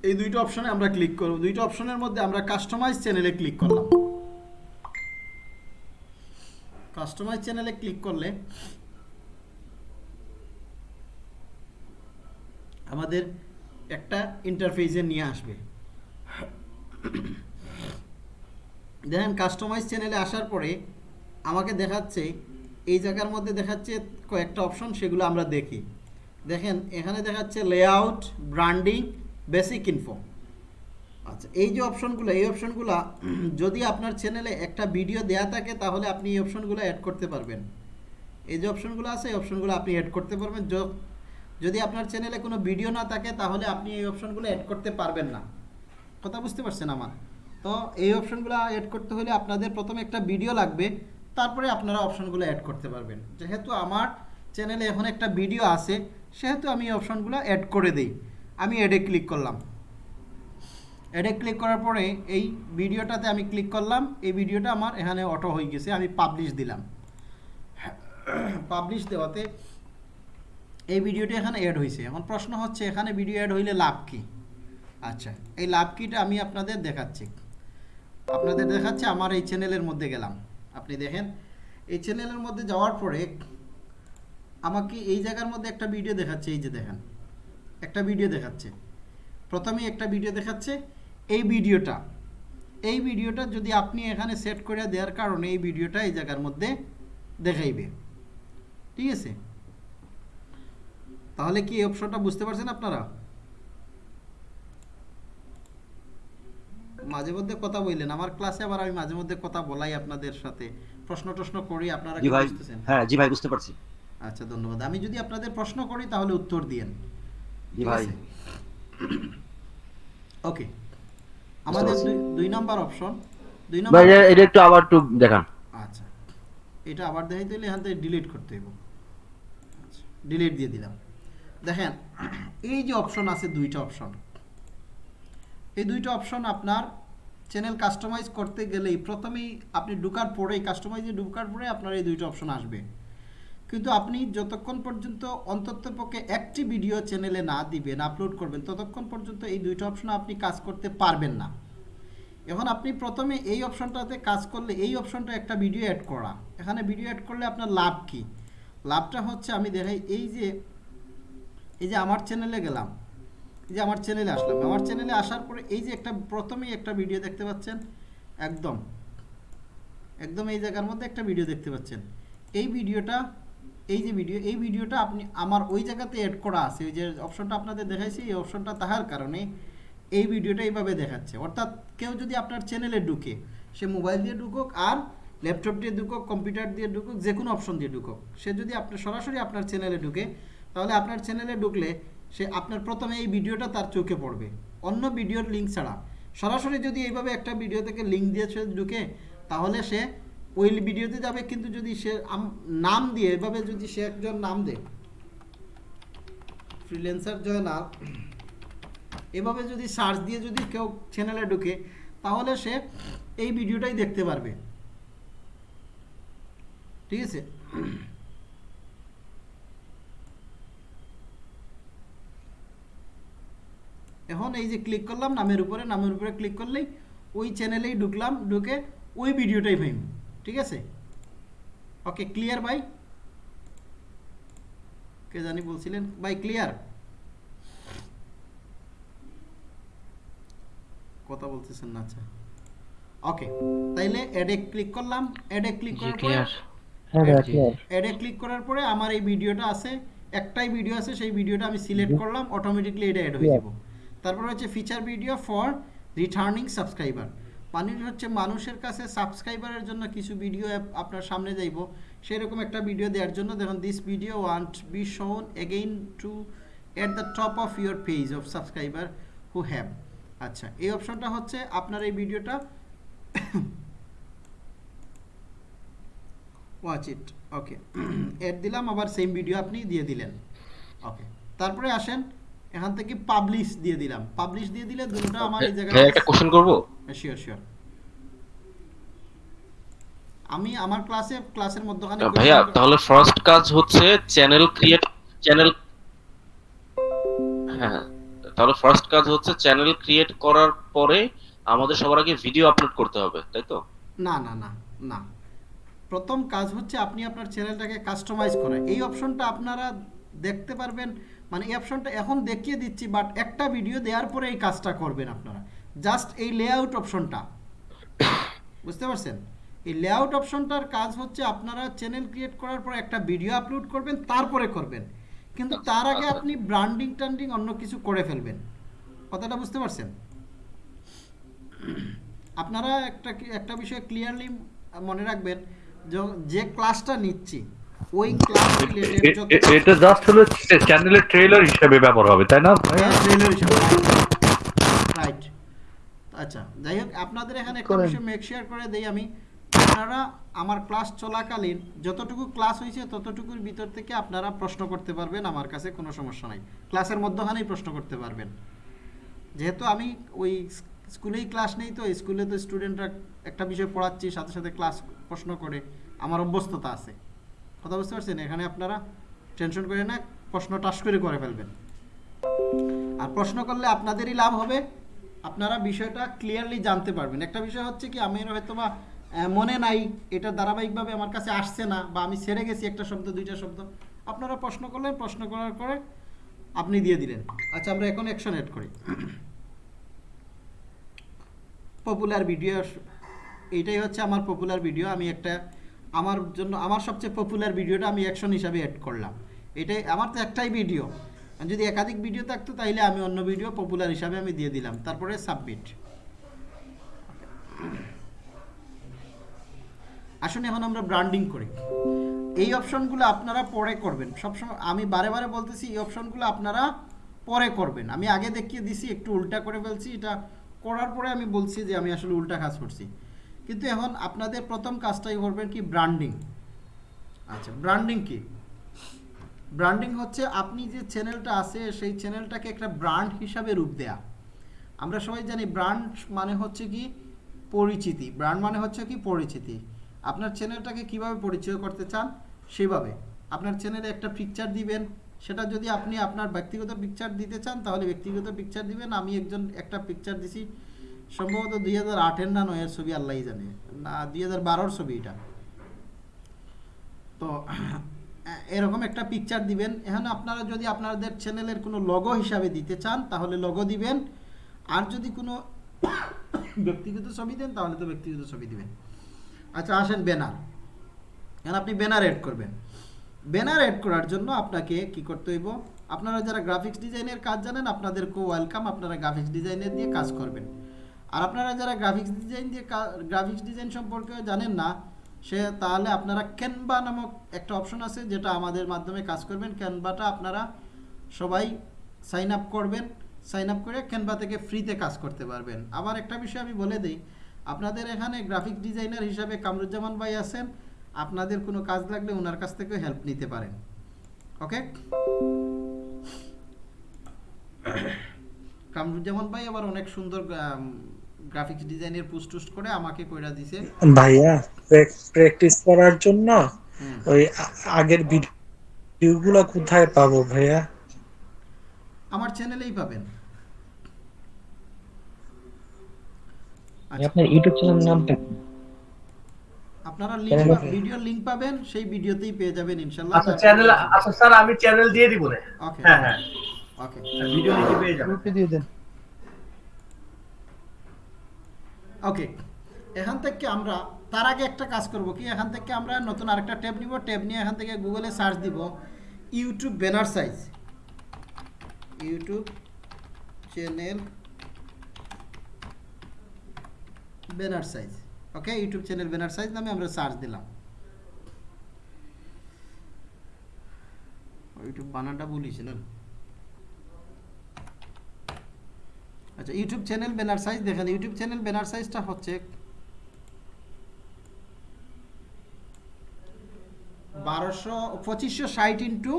এই দুইটা অপশনে আমরা ক্লিক করব। দুইটা অপশনের মধ্যে আমরা কাস্টমাইজ চ্যানেলে ক্লিক করলাম। কাস্টমাইজ চ্যানেলে ক্লিক করলে আমাদের একটা ইন্টারফেসে নিয়ে আসবে। দেখেন কাস্টমাইজ চ্যানেলে আসার পরে আমাকে দেখাচ্ছে, এই জায়গার মধ্যে দেখাচ্ছে কয়েকটা অপশন সেগুলো আমরা দেখি। দেখেন, এখানে দেখাচ্ছে লেআউট ব্র্যান্ডিং বেসিক ইনফো আচ্ছা এই যে অপশনগুলো এই অপশনগুলো যদি আপনার চ্যানেলে একটা ভিডিও দেয়া থাকে, তাহলে আপনি এই অপশনগুলো অ্যাড করতে পারবেন। এই যে অপশনগুলো আছে, এই অপশনগুলো আপনি অ্যাড করতে পারবেন। যদি আপনার চ্যানেলে কোনো ভিডিও না থাকে, তাহলে আপনি এই অপশনগুলো অ্যাড করতে পারবেন না। কথা বুঝতে পারছেন আমার? তো এই অপশনগুলো অ্যাড করতে হলে আপনাদের প্রথমে একটা ভিডিও লাগবে। তারপরে আপনারা অপশনগুলো অ্যাড করতে পারবেন। যেহেতু আমার চ্যানেলে এখন একটা ভিডিও আছে, সেহেতু আমি অপশনগুলো অ্যাড করে দিই। আমি অ্যাডে ক্লিক করলাম। অ্যাডে ক্লিক করার পরে এই ভিডিওটাতে আমি ক্লিক করলাম। এই ভিডিওটা আমার এখানে অটো হয়ে গেছে, আমি পাবলিশ দিলাম। পাবলিশ দেওয়াতে এই ভিডিওটা এখানে অ্যাড হয়েছে। এখন প্রশ্ন হচ্ছে, এখানে ভিডিও অ্যাড হইলে লাভ কি? আচ্ছা এই লাভ কিটা আমি আপনাদের দেখাচ্ছি। আপনাদের দেখাচ্ছে, আমার এই চ্যানেলের মধ্যে গেলাম। আপনি দেখেন, এই চ্যানেলের মধ্যে যাওয়ার পরে আমাকে এই জায়গার মধ্যে একটা ভিডিও দেখাচ্ছে, এই যে দেখেন, একটা ভিডিও দেখাচ্ছে। প্রথমে একটা ভিডিও দেখাচ্ছে, এই ভিডিওটা এই ভিডিওটা যদি আপনি এখানে সেট করে দেওয়ার কারণে এই ভিডিওটা এই জায়গার মধ্যে দেখাইবে। ঠিক আছে? তাহলে কি এই অপশনটা বুঝতে পারছেন আপনারা? মাঝে মধ্যে কথা বললেন। আমার ক্লাসে আবার আমি মাঝে মধ্যে কথা বলাই আপনাদের সাথে। প্রশ্ন টশ্ন করি আপনারা কি বুঝতেছেন? হ্যাঁ জি ভাই বুঝতে পারছি। আচ্ছা ধন্যবাদ। আমি যদি আপনাদের প্রশ্ন করি তাহলে উত্তর দিয়েন। জি ভাই। ওকে আমাদের দুই- নাম্বার অপশন দুই নাম্বার ভাই এটা একটু আবার একটু দেখান। আচ্ছা। এটা আবার দেখাই দিলে এখান থেকে ডিলিট করতে হইব। ডিলিট দিয়ে দিলাম। দেখেন এই যে অপশন আছে দুইটা অপশন এই দুইটা অপশন আপনার চ্যানেল কাস্টমাইজ করতে গেলেই প্রথমেই আপনি ঢুকার পরেই কাস্টমাইজে ঢুকার পরে আপনার এই দুইটা অপশন আসবে। কিন্তু আপনি যতক্ষণ পর্যন্ত অন্তত পক্ষে একটি ভিডিও চ্যানেলে না দিবেন আপলোড করবেন, ততক্ষণ পর্যন্ত এই দুইটা অপশন আপনি কাজ করতে পারবেন না। এখন আপনি প্রথমে এই অপশনটাতে কাজ করলে এই অপশনটা একটা ভিডিও অ্যাড করা। এখানে ভিডিও অ্যাড করলে আপনার লাভ কি? লাভটা হচ্ছে আমি দেখাই, এই যে এই যে আমার চ্যানেলে গেলাম যে আমার চ্যানেলে আসলাম। আমার চ্যানেলে আসার পরে এই যে একটা, প্রথমেই একটা ভিডিও দেখতে পাচ্ছেন, একদম একদম এই জায়গার মধ্যে একটা ভিডিও দেখতে পাচ্ছেন। এই ভিডিওটা এই যে ভিডিও এই ভিডিওটা আপনি, আমার ওই জায়গাতে অ্যাড করা আছে, ওই যে অপশনটা আপনাদের দেখাইছি, এই অপশনটা তাহার কারণে এই ভিডিওটা এইভাবে দেখাচ্ছে। অর্থাৎ কেউ যদি আপনার চ্যানেলে ঢুকে, সে মোবাইল দিয়ে ঢুকুক আর ল্যাপটপ দিয়ে ঢুকুক কম্পিউটার দিয়ে ঢুকুক যে কোনো অপশন দিয়ে ঢুকুক, সে যদি আপনার সরাসরি আপনার চ্যানেলে ঢুকে, তাহলে আপনার চ্যানেলে ঢুকলে সে আপনার প্রথমে এই ভিডিওটা তার চোখে পড়বে। অন্য ভিডিওর লিঙ্ক ছাড়া। সরাসরি যদি এইভাবে একটা ভিডিও থেকে লিঙ্ক দিয়ে সে ঢুকে, তাহলে সে ওই ভিডিওতে যাবে, কিন্তু যদি সে নাম দিয়ে, এভাবে যদি সে একজন নাম দেয় ফ্রিল্যান্সার জয়নাল এভাবে যদি সার্চ দিয়ে যদি কেউ চ্যানেলে ঢুকে, তাহলে সে এই ভিডিওটাই দেখতে পারবে। ঠিক আছে? এখন এই যে ক্লিক করলাম নামের উপরে নামের উপরে ক্লিক করলেই ওই চ্যানেলেই ঢুকলাম ঢুকে ওই ভিডিওটাই পাইম ঠিক আছে? ওকে ক্লিয়ার ভাই? কে জানি বলছিলেন? ভাই ক্লিয়ার কথা বলতেছেন না আচ্ছা। ওকে তাইলে অ্যাডে ক্লিক করলাম অ্যাডে ক্লিক করার পরে অ্যাডে ক্লিক করার পরে আমার এই ভিডিওটা আছে একটাই ভিডিও আছে সেই ভিডিওটা আমি সিলেক্ট করলাম অটোমেটিকলি এটা অ্যাড হয়ে যাব। তারপর হচ্ছে feature video for returning subscriber মানে হচ্ছে মানুষের কাছে সাবস্ক্রাইবারের জন্য কিছু ভিডিও আপনার সামনে যাইব। সেরকম একটা ভিডিও দেওয়ার জন্য দেখুন this video want be shown again to at the top of your page of subscriber who have আচ্ছা এই অপশনটা হচ্ছে আপনার এই ভিডিওটা ওয়াচ ইট ওকে এড দিলাম, আবার সেম ভিডিও আপনি দিয়ে দিলেন। ওকে তারপরে আসেন এখান থেকে পাবলিশ দিয়ে দিলাম। পাবলিশ দিয়ে দিলে দুটো আমার এই জায়গায় একটা কোশ্চেন করব? শিওর শিওর আমি আমার ক্লাসে ক্লাসের মধ্যখানে ভাইয়া তাহলে ফার্স্ট কাজ হচ্ছে চ্যানেল ক্রিয়েট চ্যানেল হ্যাঁ তাহলে ফার্স্ট কাজ হচ্ছে চ্যানেল ক্রিয়েট করার পরে আমাদের সবার আগে ভিডিও আপলোড করতে হবে তাই তো? না না না না। প্রথম কাজ হচ্ছে আপনি আপনার চ্যানেলটাকে কাস্টমাইজ করা। এই অপশনটা আপনারা দেখতে পারবেন মানে এই অপশনটা এখন দেখিয়ে দিচ্ছি বাট একটা ভিডিও দেওয়ার পরে এই কাজটা করবেন আপনারা। জাস্ট এই লেআউট অপশনটা বুঝতে পারছেন? এই লেআউট অপশনটার কাজ হচ্ছে আপনারা চ্যানেল ক্রিয়েট করার পর একটা ভিডিও আপলোড করবেন, তারপরে করবেন। কিন্তু তার আগে আপনি ব্র্যান্ডিং টান্ডিং অন্য কিছু করে ফেলবেন। কথাটা বুঝতে পারছেন? আপনারা একটা একটা বিষয় ক্লিয়ারলি মনে রাখবেন, যে ক্লাসটা নিচ্ছি ওই ক্লাস রিলেটেড এ- এ- এটা জাস্ট হলো চ্যানেলের ট্রেলার হিসেবে ব্যবহার হবে তাই না? রাইট আচ্ছা যাই হোক আপনাদের এখানে একটা বিষয় মেক শেয়ার করে দেই আমি। আপনারা আমার ক্লাস চলাকালীন যতটুকু ক্লাস হয়েছে ততটুকুর ভিতর থেকে আপনারা প্রশ্ন করতে পারবেন আমার কাছে কোনো সমস্যা নাই। ক্লাসের মধ্যখানেই প্রশ্ন করতে পারবেন। যেহেতু আমি ওই স্ক- স্কুলেই ক্লাস নেই তো স্কুলে তো স্টুডেন্টরা একটা বিষয় পড়াচ্ছি সাথে সাথে ক্লাস প্রশ্ন করে আমার অভ্যস্ততা আছে। কথা বুঝতে পারছেন? এখানে আপনারা টেনশন করে না, প্রশ্ন টাস করে করে ফেলবেন। আর প্রশ্ন করলে আপনাদেরই লাভ হবে, আপনারা বিষয়টা ক্লিয়ারলি জানতে পারবেন। একটা বিষয় হচ্ছে কি, আমি হয়তো বা মনে নাই, এটা ধারাবাহিকভাবে আমার কাছে আসছে না, বা আমি ছেড়ে গেছি একটা শব্দ, দুইটা শব্দ। আপনারা প্রশ্ন করলেন, প্রশ্ন করার পরে আপনি দিয়ে দিলেন। আচ্ছা আমরা এখন অ্যাকশন এড করি। পপুলার ভিডিও এইটাই হচ্ছে আমার পপুলার ভিডিও আমি একটা আমার জন্য, আমার সবচেয়ে পপুলার ভিডিওটা আমি অ্যাকশন হিসাবে অ্যাড করলাম। এটাই, আমার তো একটাই ভিডিও যদি একাধিক ভিডিও থাকতো, তাইলে আমি অন্য ভিডিও পপুলার হিসাবে আমি দিয়ে দিলাম। তারপরে সাবমিট আসুন, এখন আমরা ব্র্যান্ডিং করি। এই অপশনগুলো আপনারা পরে করবেন। সবসময় আমি বারে বারে বলতেছি, এই অপশনগুলো আপনারা পরে করবেন। আমি আগে দেখিয়ে দিছি, একটু উল্টা করে ফেলছি। এটা করার পরে আমি বলছি যে, আমি আসলে উল্টা কাজ করছি। কিন্তু এখন আপনাদের প্রথম কাজটাই করবেন কি ব্র্যান্ডিং আচ্ছা ব্র্যান্ডিং কি? ব্র্যান্ডিং হচ্ছে আপনি যে চ্যানেলটা আছে, সেই চ্যানেলটাকে একটা ব্র্যান্ড হিসাবে রূপ দেয়া। আমরা সবাই জানি ব্র্যান্ড মানে হচ্ছে কি পরিচিতি। ব্র্যান্ড মানে হচ্ছে কি পরিচিতি। আপনার চ্যানেলটাকে কীভাবে পরিচয় করতে চান, সেভাবে। আপনার চ্যানেলে একটা পিকচার দিবেন, সেটা যদি আপনি আপনার ব্যক্তিগত পিকচার দিতে চান, তাহলে ব্যক্তিগত পিকচার দিবেন। আমি একজন একটা পিকচার দিছি সম্ভবত দুই হাজার আটের না নয়ের ছবি আল্লাহই জানে, না দুই হাজার বারোর ছবি এটা। তো, এরকম একটা পিকচার দিবেন। এখানে আপনারা যদি আপনাদের চ্যানেলের কোনো লগো হিসাবে দিতে চান, তাহলে লগো দিবেন। আর যদি কোনো ব্যক্তিগত ছবি দেন, তাহলে তো ব্যক্তিগত ছবি দিবেন। আচ্ছা আসেন ব্যানার এখন আপনি ব্যানার এড করবেন। ব্যানার এড করার জন্য আপনাকে কি করতে হইব? আপনারা যারা গ্রাফিক্স ডিজাইনের কাজ জানেন আপনাদেরকে ওয়েলকাম আপনারা গ্রাফিক্স ডিজাইনের দিয়ে কাজ করবেন। আর আপনারা যারা গ্রাফিক্স ডিজাইন দিয়ে গ্রাফিক্স ডিজাইন সম্পর্কে জানেন না সে তাহলে আপনারা ক্যানভা নামক একটা অপশন আছে যেটা আমাদের মাধ্যমে কাজ করবেন। ক্যানভাটা আপনারা সবাই সাইন আপ করবেন। সাইন আপ করে ক্যানভা থেকে ফ্রিতে কাজ করতে পারবেন। আবার একটা বিষয় আমি বলে দিই আপনাদের এখানে গ্রাফিক ডিজাইনার হিসাবে কামরুজ্জামান ভাই আছেন আপনাদের কোনো কাজ লাগলে ওনার কাছ থেকেও হেল্প নিতে পারেন। ওকে কামরুজ্জামান ভাই আবার অনেক সুন্দর গ্রাফিক্স ডিজাইনের পোস্ট টুস্ট করে আমাকে কইরা দিছে। ভাইয়া প্র্যাকটিস করার জন্য ওই আগের ভিডিওগুলো কোথায় পাবো ভাইয়া? আমার চ্যানেলেই পাবেন। আপনার ইউটিউব চ্যানেলের নামটা আপনারা লিংক ভিডিও লিংক পাবেন সেই ভিডিওতেই পেয়ে যাবেন ইনশাআল্লাহ আচ্ছা চ্যানেল আচ্ছা স্যার আমি চ্যানেল দিয়ে দিব না। ওকে হ্যাঁ হ্যাঁ। ওকে ভিডিও লিখে পেয়ে যাবেন। দিয়ে দেন। ওকে এখান থেকে আমরা, তার আগে একটা কাজ করব কি? এখান থেকে আমরা নতুন আরেকটা ট্যাব নিব। ট্যাব নিয়ে এখান থেকে গুগলে সার্চ দিব YouTube banner size YouTube channel banner size okay YouTube channel banner size নামে আমরা সার্চ দিলাম। ইউটিউব বানানটা ভুলিছিলেন আচ্ছা ইউটিউব চ্যানেল ব্যানার সাইজ দেখেন ইউটিউব চ্যানেল ব্যানার সাইজটা হচ্ছে বারোশো, পঁচিশশো ষাট ইন্টু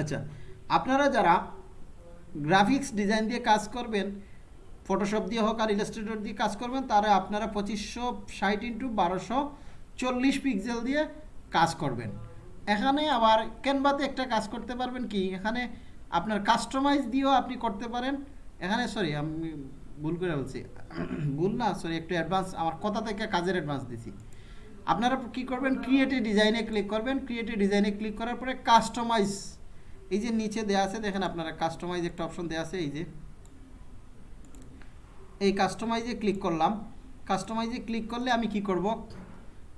আচ্ছা আপনারা যারা গ্রাফিক্স ডিজাইন দিয়ে কাজ করবেন ফটোশপ দিয়ে হোক আর ইলাস্ট্রেটর দিয়ে কাজ করবেন, তারা আপনারা পঁচিশশো ষাট ইন্টু বারোশো চল্লিশ পিক্সেল দিয়ে কাজ করবেন। এখানে আবার ক্যানভাতে একটা কাজ করতে পারবেন কি? এখানে আপনার কাস্টমাইজ দিয়েও আপনি করতে পারেন। এখানে সরি আমি ভুল করে বলছি। ভুল না সরি একটু অ্যাডভান্স আমার কথা থেকে কাজের অ্যাডভান্স দিছি। আপনারা কি করবেন? ক্রিয়েটিভ ডিজাইনে ক্লিক করবেন। ক্রিয়েটিভ ডিজাইনে ক্লিক করার পরে কাস্টমাইজ এই যে নিচে দেওয়া আছে, দেখেন আপনারা কাস্টমাইজ একটা অপশন দেওয়া আছে, এই যে। এই কাস্টমাইজে ক্লিক করলাম। কাস্টমাইজে ক্লিক করলে আমি কি করব?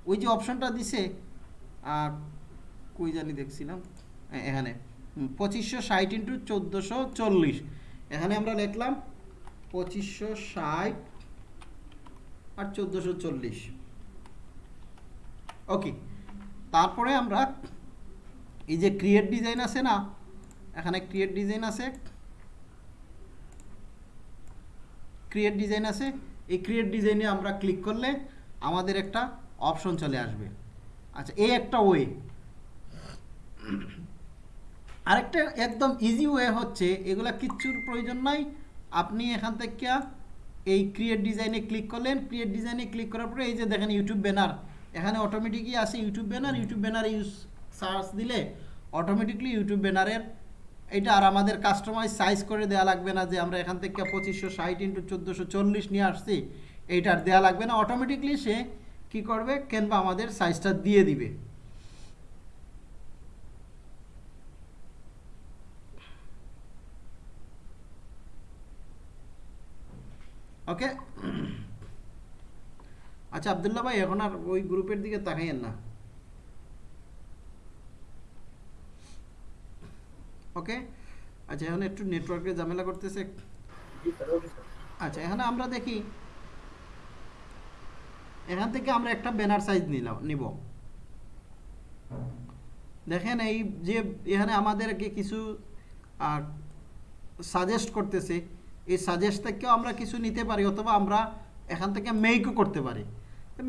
ওই যে অপশনটা দিছে কই জানি দেখছিলাম। এখানে। পঁচিশশো ষাট ইন্টু চোদ্দোশো চল্লিশ। এখানে আমরা লিখলাম পঁচিশশো ষাট আর চোদ্দোশো চল্লিশ। ওকে তারপরে আমরা এই যে ক্রিয়েট ডিজাইন আছে না, এখানে ক্রিয়েট ডিজাইন আছে। ক্রিয়েট ডিজাইন আছে, এই ক্রিয়েট ডিজাইনে আমরা ক্লিক করলে আমাদের একটা অপশন চলে আসবে। আচ্ছা এই একটা ওয়ে আরেকটা একদম ইজি ওয়ে হচ্ছে, এগুলা কিচ্ছুর প্রয়োজন নাই। আপনি এখান থেকে এই ক্রিয়েট ডিজাইনে ক্লিক করলেন ক্রিয়েট ডিজাইনে ক্লিক করার পরে এই যে দেখেন ইউটিউব ব্যানার এখানে অটোমেটিকই আসে YouTube banner YouTube banner use search দিলে অটোমেটিকলি ইউটিউব ব্যানারের এটা আর আমাদের কাস্টমাইজ সাইজ করে দেওয়া লাগবে না যে আমরা এখান থেকে পঁচিশশো ষাট ইন্টু চোদ্দোশো চল্লিশ নিয়ে আসছি এইটার দেওয়া লাগবে না। অটোমেটিকলি সে কি করবে? কেনবা আমাদের সাইজটা দিয়ে দিবে। ওকে আচ্ছা আবদুল্লাহ ভাই এখন আর ওই গ্রুপের দিকে তাকাইয়েন না। ওকে আচ্ছা এখন একটু নেটওয়ার্কের ঝামেলা করতেছে। আচ্ছা এখানে আমরা দেখি। এখান থেকে আমরা একটা ব্যানার সাইজ নিলাম নিব। দেখেন এই যে এখানে আমাদেরকে কিছু সাজেস্ট করতেছে। এই সাজেস্ট থেকেও আমরা কিছু নিতে পারি, অথবা আমরা এখান থেকে মেকও করতে পারি।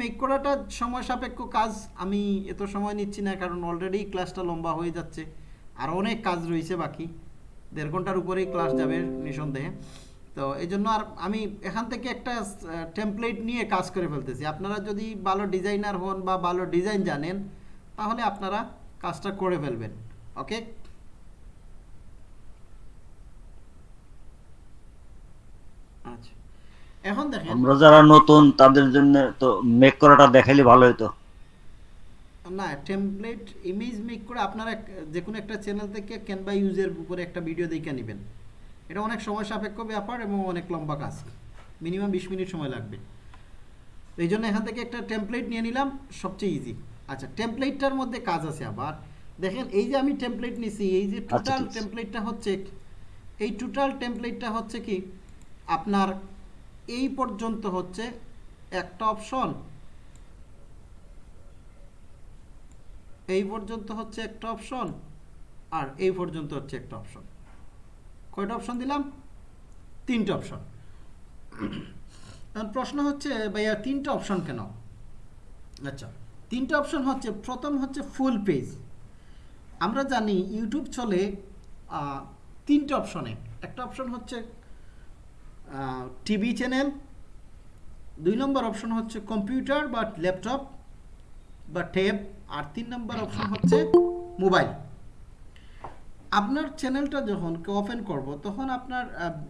মেক করাটা সময় সাপেক্ষ কাজ, আমি এত সময় নিচ্ছি না, কারণ অলরেডি ক্লাসটা লম্বা হয়ে যাচ্ছে। আর অনেক কাজ রয়েছে বাকি, দেড় ঘণ্টার উপরেই ক্লাস যাবে নিঃসন্দেহে। তো এই জন্য আর আমি এখান থেকে একটা টেমপ্লেট নিয়ে কাজ করে ফেলতেছি। আপনারা যদি ভালো ডিজাইনার হন বা ভালো ডিজাইন জানেন, তাহলে আপনারা কাজটা করে ফেলবেন ওকে এখন দেখেন। আমরা যারা নতুন তাদের জন্য তো মেক করাটা দেখাইলে ভালো হতো না টেমপ্লেট ইমেজ মেক করে আপনারা যে কোনো একটা চ্যানেল থেকে ক্যানভা ইউজের উপরে একটা ভিডিও দেখে নেবেন। এটা অনেক সময় সাপেক্ষ ব্যাপার এবং অনেক লম্বা কাজ। মিনিমাম বিশ মিনিট সময় লাগবে। এই জন্য এখান থেকে একটা টেমপ্লেট নিয়ে নিলাম সবচেয়ে ইজি আচ্ছা টেমপ্লেটটার মধ্যে কাজ আছে আবার। দেখেন এই যে আমি টেমপ্লেট নিছি এই যে আচ্ছা, টোটাল আছে। টেমপ্লেটটা হচ্ছে এই টোটাল টেমপ্লেটটা হচ্ছে কি? আপনার এই পর্যন্ত হচ্ছে একটা অপশন। এই পর্যন্ত হচ্ছে একটা অপশন আর এই পর্যন্ত হচ্ছে একটা অপশন। কয়টা অপশন দিলাম? তিনটে অপশন। প্রশ্ন হচ্ছে, ভাইয়া, তিনটে অপশন কেন? আচ্ছা তিনটে অপশন হচ্ছে, প্রথম হচ্ছে ফুল পেজ। আমরা জানি ইউটিউব চলে তিনটে অপশনে। একটা অপশন হচ্ছে টিভি চ্যানেল দুই নম্বর অপশন হচ্ছে কম্পিউটার বা ল্যাপটপ বা ট্যাব আর তিন নম্বর অপশন হচ্ছে মোবাইল আপনার চ্যানেলটা যখন ওপেন করব তখন আপনার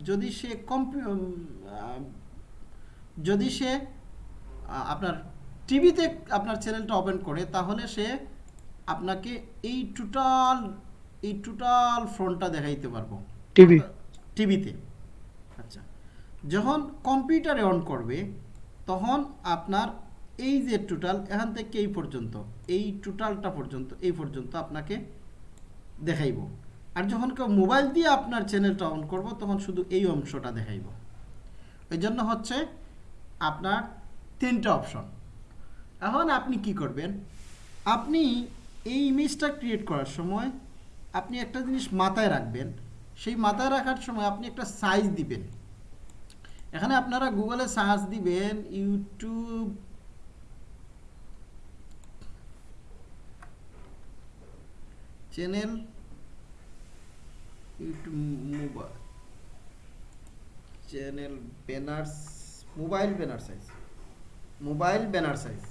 যদি সে কম্পিউ যদি সে আপনার টিভিতে আপনার চ্যানেলটা ওপেন করে তাহলে সে আপনাকে এই টোটাল এই টোটাল ফ্রন্টটা দেখাইতে পারব। টিভি টিভিতে আচ্ছা। যখন কম্পিউটারে অন করবে, তখন আপনার এই যে টোটাল এখান থেকে এই পর্যন্ত, এই টোটালটা পর্যন্ত, এই পর্যন্ত আপনাকে দেখাইব। আর যখন কেউ মোবাইল দিয়ে আপনার চ্যানেলটা অন করব, তখন শুধু এই অংশটা দেখাইব। এই জন্য হচ্ছে আপনার তিনটা অপশন এখন আপনি কি করবেন? আপনি এই ইমেজটা ক্রিয়েট করার সময় আপনি একটা জিনিস মাথায় রাখবেন। সেই মাথায় রাখার সময় আপনি একটা সাইজ দিবেন। এখানে আপনারা গুগলে সার্চ দিবেন YouTube channel YouTube mobile, channel banner mobile banner size mobile banner size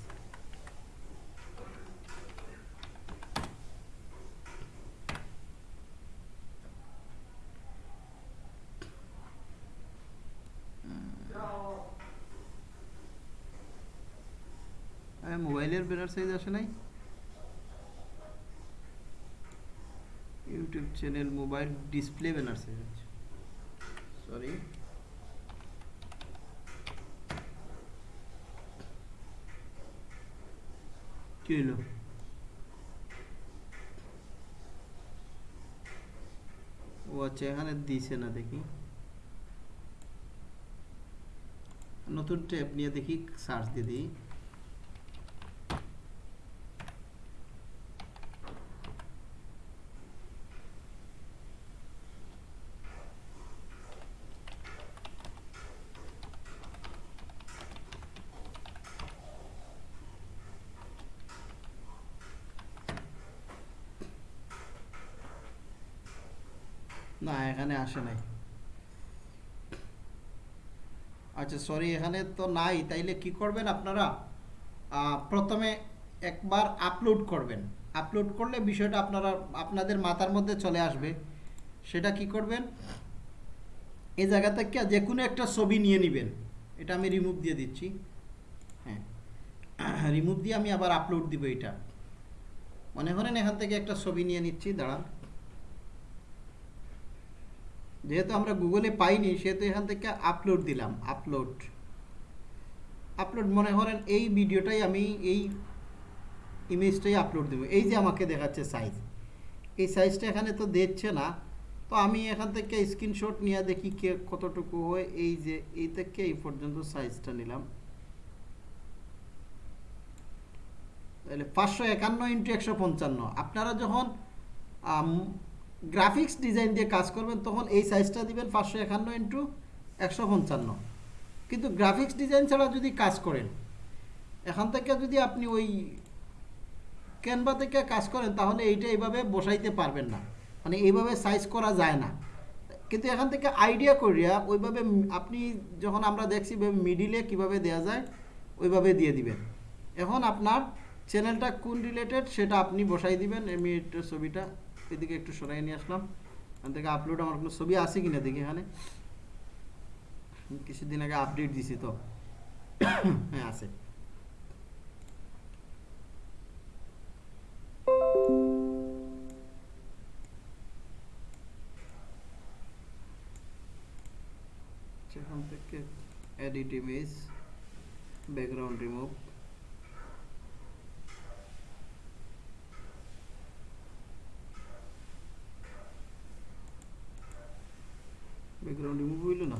মোবাইলের ব্যানার সাইজ আসে নাই? YouTube channel mobile display banner size আছে। সরি কি হলো ও আচ্ছা এখানে দিছে না দেখি। নতুন ট্যাব নিয়ে দেখি সার্চ দিয়ে দিই। না, এখানে আসে নাই। আচ্ছা সরি এখানে তো নাই। তাইলে কি করবেন আপনারা? প্রথমে একবার আপলোড করবেন। আপলোড করলে বিষয়টা আপনারা, আপনাদের মাথার মধ্যে চলে আসবে। সেটা কি করবেন? এই জায়গা থেকে যে কোনো একটা ছবি নিয়ে নেবেন। এটা আমি রিমুভ দিয়ে দিচ্ছি। হ্যাঁ। রিমুভ দিয়ে আমি আবার আপলোড দিব এটা মনে করেন এখান থেকে একটা ছবি নিয়ে নিচ্ছি, দাঁড়ান। যেহেতু আমরা গুগলে পাইনি, সেহেতু এখান থেকে আপলোড দিলাম আপলোড আপলোড মনে করেন এই ভিডিওটাই আমি, এই ইমেজটাই আপলোড দেবো। এই যে আমাকে দেখাচ্ছে সাইজ এই সাইজটা এখানে তো দেখছে না। তো আমি এখান থেকে স্ক্রিনশট নিয়ে দেখি কে কতটুকু হয়। এই যে, এই থেকে এই পর্যন্ত সাইজটা নিলাম। তাহলে পাঁচশো একান্ন ইন্টু একশো পঞ্চান্ন। আপনারা যখন গ্রাফিক্স ডিজাইন দিয়ে কাজ করবেন, তখন এই সাইজটা দিবেন পাঁচশো একান্ন ইন্টু একশো পঞ্চান্ন। কিন্তু গ্রাফিক্স ডিজাইন ছাড়া যদি কাজ করেন, এখান থেকে যদি আপনি ওই ক্যানভা থেকে কাজ করেন, তাহলে এইটা এইভাবে বসাইতে পারবেন না। মানে এইভাবে সাইজ করা যায় না। কিন্তু এখান থেকে আইডিয়া করিয়া ওইভাবে আপনি যখন আমরা দেখছি মিডিলে কীভাবে দেওয়া যায়, ওইভাবে দিয়ে দিবেন। এখন আপনার চ্যানেলটা কোন রিলেটেড সেটা আপনি বসাই দিবেন, আমি ছবিটা এদিকে একটু সরাই নিয়ে আসলাম। এখান থেকে আপলোড আমার কোনো ছবি আছে কিনা দেখি এখানে। কিছুদিন আগে আপডেট দিছি তো। হ্যাঁ আছে। Edit image background remove background remove হইল না?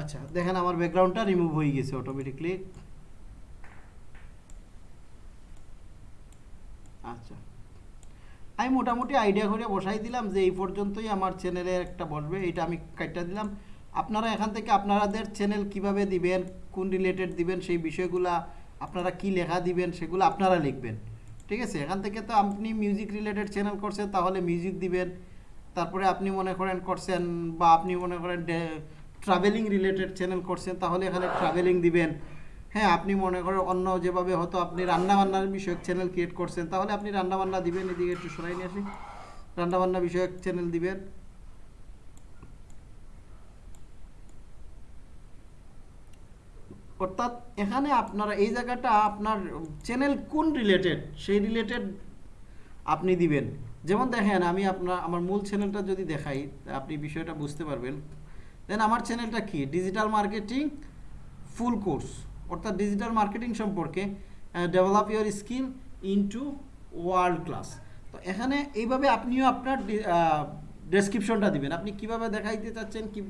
আচ্ছা দেখেন আমার ব্যাকগ্রাউন্ডটা রিমুভ হয়ে গেছে অটোমেটিকলি আচ্ছা। আমি মোটামুটি আইডিয়া করে বসাই দিলাম যে এই পর্যন্তই আমার চ্যানেলে একটা বসবে এটা আমি কাটটা দিলাম। আপনারা এখান থেকে আপনাদের চ্যানেল কীভাবে দিবেন, কোন রিলেটেড দিবেন, সেই বিষয়গুলা আপনারা কি লেখা দিবেন, সেগুলো আপনারা লিখবেন। ঠিক আছে? এখান থেকে তো আপনি মিউজিক রিলেটেড চ্যানেল করছেন, তাহলে মিউজিক দিবেন। তারপরে আপনি মনে করেন করছেন বা আপনি মনে করেন ট্রাভেলিং রিলেটেড চ্যানেল করছেন, তাহলে এখানে ট্রাভেলিং দিবেন। হ্যাঁ আপনি মনে করেন অন্য যেভাবে হয়তো আপনি রান্নাবান্নার বিষয়ক চ্যানেল ক্রিয়েট করছেন, তাহলে আপনি রান্নাবান্না দিবেন। এদিকে একটু সরাই নিয়ে আসি। রান্নাবান্না বিষয়ক চ্যানেল দিবেন। অর্থাৎ এখানে আপনারা এই জায়গাটা আপনার চ্যানেল কোন রিলেটেড সেই রিলেটেড আপনি দিবেন। যেমন দেখেন, আমি আপনার, আমার মূল চ্যানেলটা যদি দেখাই, আপনি বিষয়টা বুঝতে পারবেন। দেন আমার চ্যানেলটা কি? ডিজিটাল মার্কেটিং ফুল কোর্স অর্থাৎ ডিজিটাল মার্কেটিং সম্পর্কে develop your skill into world class তো এখানে এইভাবে আপনিও আপনার ডেসক্রিপশনটা দিবেন। আপনি কীভাবে দেখাইতে চাচ্ছেন, কি,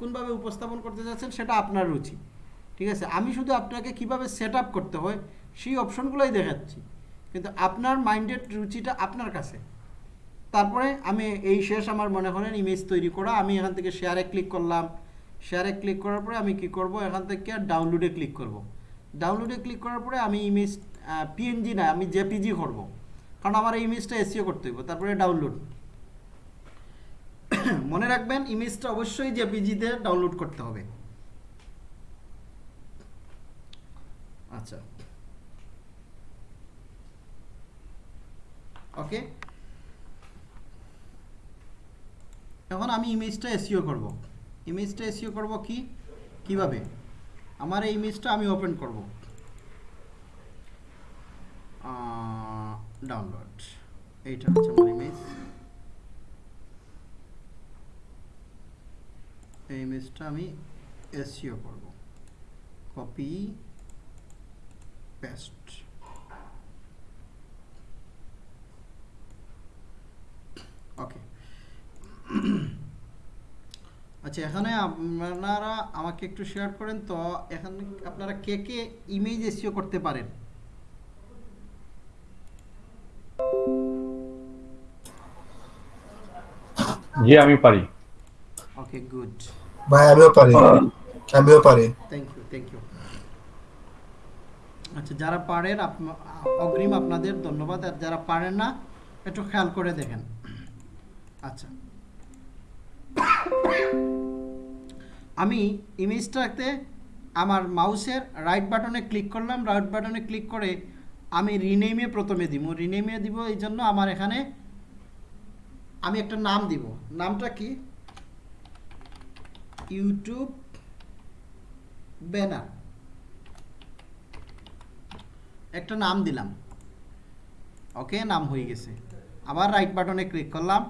কোনভাবে উপস্থাপন করতে চাচ্ছেন, সেটা আপনার রুচি। ঠিক আছে? আমি শুধু আপনাকে কীভাবে সেট করতে হয়, সেই অপশনগুলোই দেখাচ্ছি। কিন্তু আপনার মাইন্ডেড রুচিটা আপনার কাছে। তারপরে আমি এই শেষ আমার মনে করেন ইমেজ তৈরি করা, আমি এখান থেকে শেয়ারে ক্লিক করলাম। শেয়ারে ক্লিক করার পরে আমি কি করব? এখান থেকে ডাউনলোডে ক্লিক করব। ডাউনলোডে ক্লিক করার পরে আমি ইমেজ পিএনজি না, আমি জেপিজি করব। কারণ আমার এই ইমেজটা এসিও করতে হইব, তারপরে ডাউনলোড মনে রাখবেন ইমেজটা অবশ্যই জেপিজিতে ডাউনলোড করতে হবে। আচ্ছা। ওকে এখন আমি ইমেজটা এসিও করব। ইমেজটা এসিও করব কি? কীভাবে? আমার এই ইমেজটা আমি ওপেন করব। ডাউনলোড এইটা হচ্ছে আমার ইমেজ এই ইমেজটা আমি এসিও করব। কপি পেস্ট ওকে আচ্ছা এখানে আপনারা আমাকে একটু শেয়ার করেন তো এখানে আপনারা কে কে ইমেজ এসিও করতে পারেন? জি আমি পারি। ওকে গুড ভাই আমিও পারি। আমিও পারি। থ্যাংক ইউ থ্যাংক ইউ আচ্ছা যারা পারেন অগ্রিম আপনাদের ধন্যবাদ। আর যারা পারেন না একটু খেয়াল করে দেখেন। আচ্ছা। আমি ইমেজটাতে আমার মাউসের রাইট বাটনে ক্লিক করলাম। রাইট বাটনে ক্লিক করে আমি রিনেমে প্রথমে দিব। রিনেমে দিব এই জন্য আমার এখানে আমি একটা নাম দিব। নামটা কি? YouTube banner. একটা নাম দিলাম। ওকে, নাম হয়ে গেছে। আবার রাইট বাটনে ক্লিক করলাম।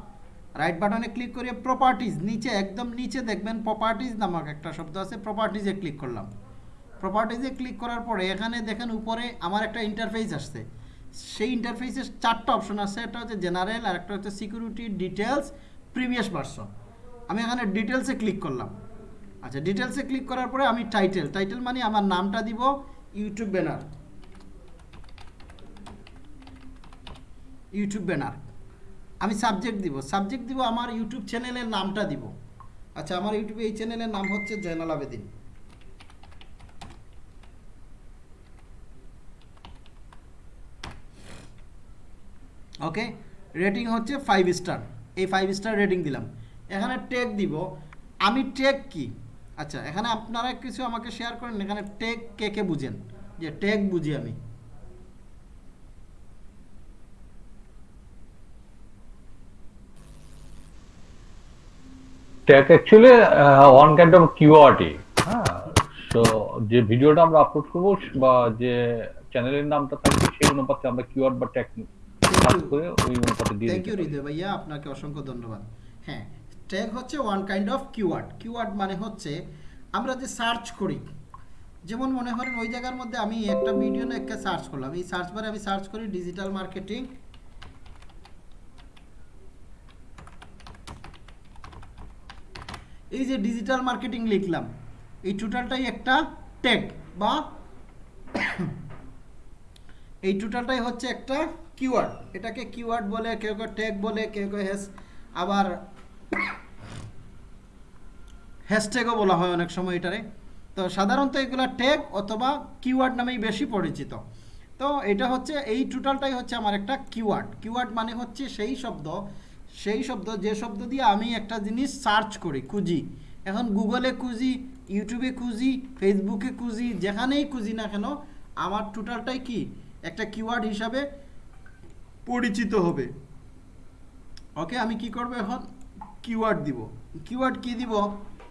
রাইট বাটনে ক্লিক করে প্রপার্টিজ নিচে, একদম নিচে দেখবেন প্রপার্টিজ নামক একটা শব্দ আছে প্রপার্টিজে ক্লিক করলাম। প্রপার্টিজে ক্লিক করার পরে এখানে দেখেন উপরে আমার একটা ইন্টারফেস আসছে। সেই ইন্টারফেসের চারটা অপশন আছে, একটা হচ্ছে জেনারেল আর একটা হচ্ছে সিকিউরিটি ডিটেলস প্রিভিয়াস ভার্সন আমি এখানে ডিটেলসে ক্লিক করলাম। আচ্ছা ডিটেলসে ক্লিক করার পরে আমি টাইটেল টাইটেল মানে আমার নামটা দিব ইউটিউব ব্যানার ইউটিউব ব্যানার আমি সাবজেক্ট দিব। সাবজেক্ট দিব আমার ইউটিউব চ্যানেলের নামটা দিব। আচ্ছা আমার ইউটিউবে এই চ্যানেলের নাম হচ্ছে জয়নাল আবেদিন। ওকে রেটিং হচ্ছে ফাইভ স্টার এই ফাইভ স্টার রেটিং দিলাম। এখানে টেক দিব। আমি টেক কি? আচ্ছা এখানে আপনারা কিছু আমাকে শেয়ার করেন। এখানে টেক কে কে বুঝেন? যে টেক বুঝি আমি। Tag actually one kind of কিওয়ার্ডই হ্যাঁ সো যে ভিডিওটা আমরা আপলোড করব বা যে চ্যানেলের নামটা থাকবে সেই অনুপাতে আমরা কিওয়ার্ড বা ট্যাগ করে ওই অনুপাতে দিয়ে থ্যাংক ইউ হৃদয় ভাইয়া আপনাকে অসংখ্য ধন্যবাদ। হ্যাঁ ট্যাগ হচ্ছে one kind of keyword keyword মানে হচ্ছে আমরা যে সার্চ করি যেমন মনে করেন ওই জায়গার মধ্যে আমি একটা ভিডিও না একটা সার্চ করলাম। এই সার্চ বারে আমি সার্চ করি ডিজিটাল মার্কেটিং এই যে ডিজিটাল মার্কেটিং লিখলাম, এই টোটালটাই একটা ট্যাগ বা এই টোটালটাই হচ্ছে একটা কিওয়ার্ড এটাকে কিওয়ার্ড বলে, কেউ কেউ ট্যাগ বলে, কেউ কেউ হ্যাশ আবার হ্যাশট্যাগও বলা হয় অনেক সময় এটারে। তো সাধারণত এগুলা ট্যাগ অথবা কিওয়ার্ড নামেই বেশি পরিচিত। তো এটা হচ্ছে, এই টোটালটাই হচ্ছে আমার একটা কিওয়ার্ড কিওয়ার্ড মানে হচ্ছে সেই শব্দ সেই শব্দ, যে শব্দ দিয়ে আমি একটা জিনিস সার্চ করি, খুঁজি। এখন গুগলে খুঁজি ইউটিউবে খুঁজি ফেসবুকে খুঁজি, যেখানেই খুঁজি না কেন, আমার টোটালটাই কি? একটা কিওয়ার্ড হিসাবে পরিচিত হবে। ওকে আমি কি করব এখন? কিওয়ার্ড দিব। কিওয়ার্ড কি দিব?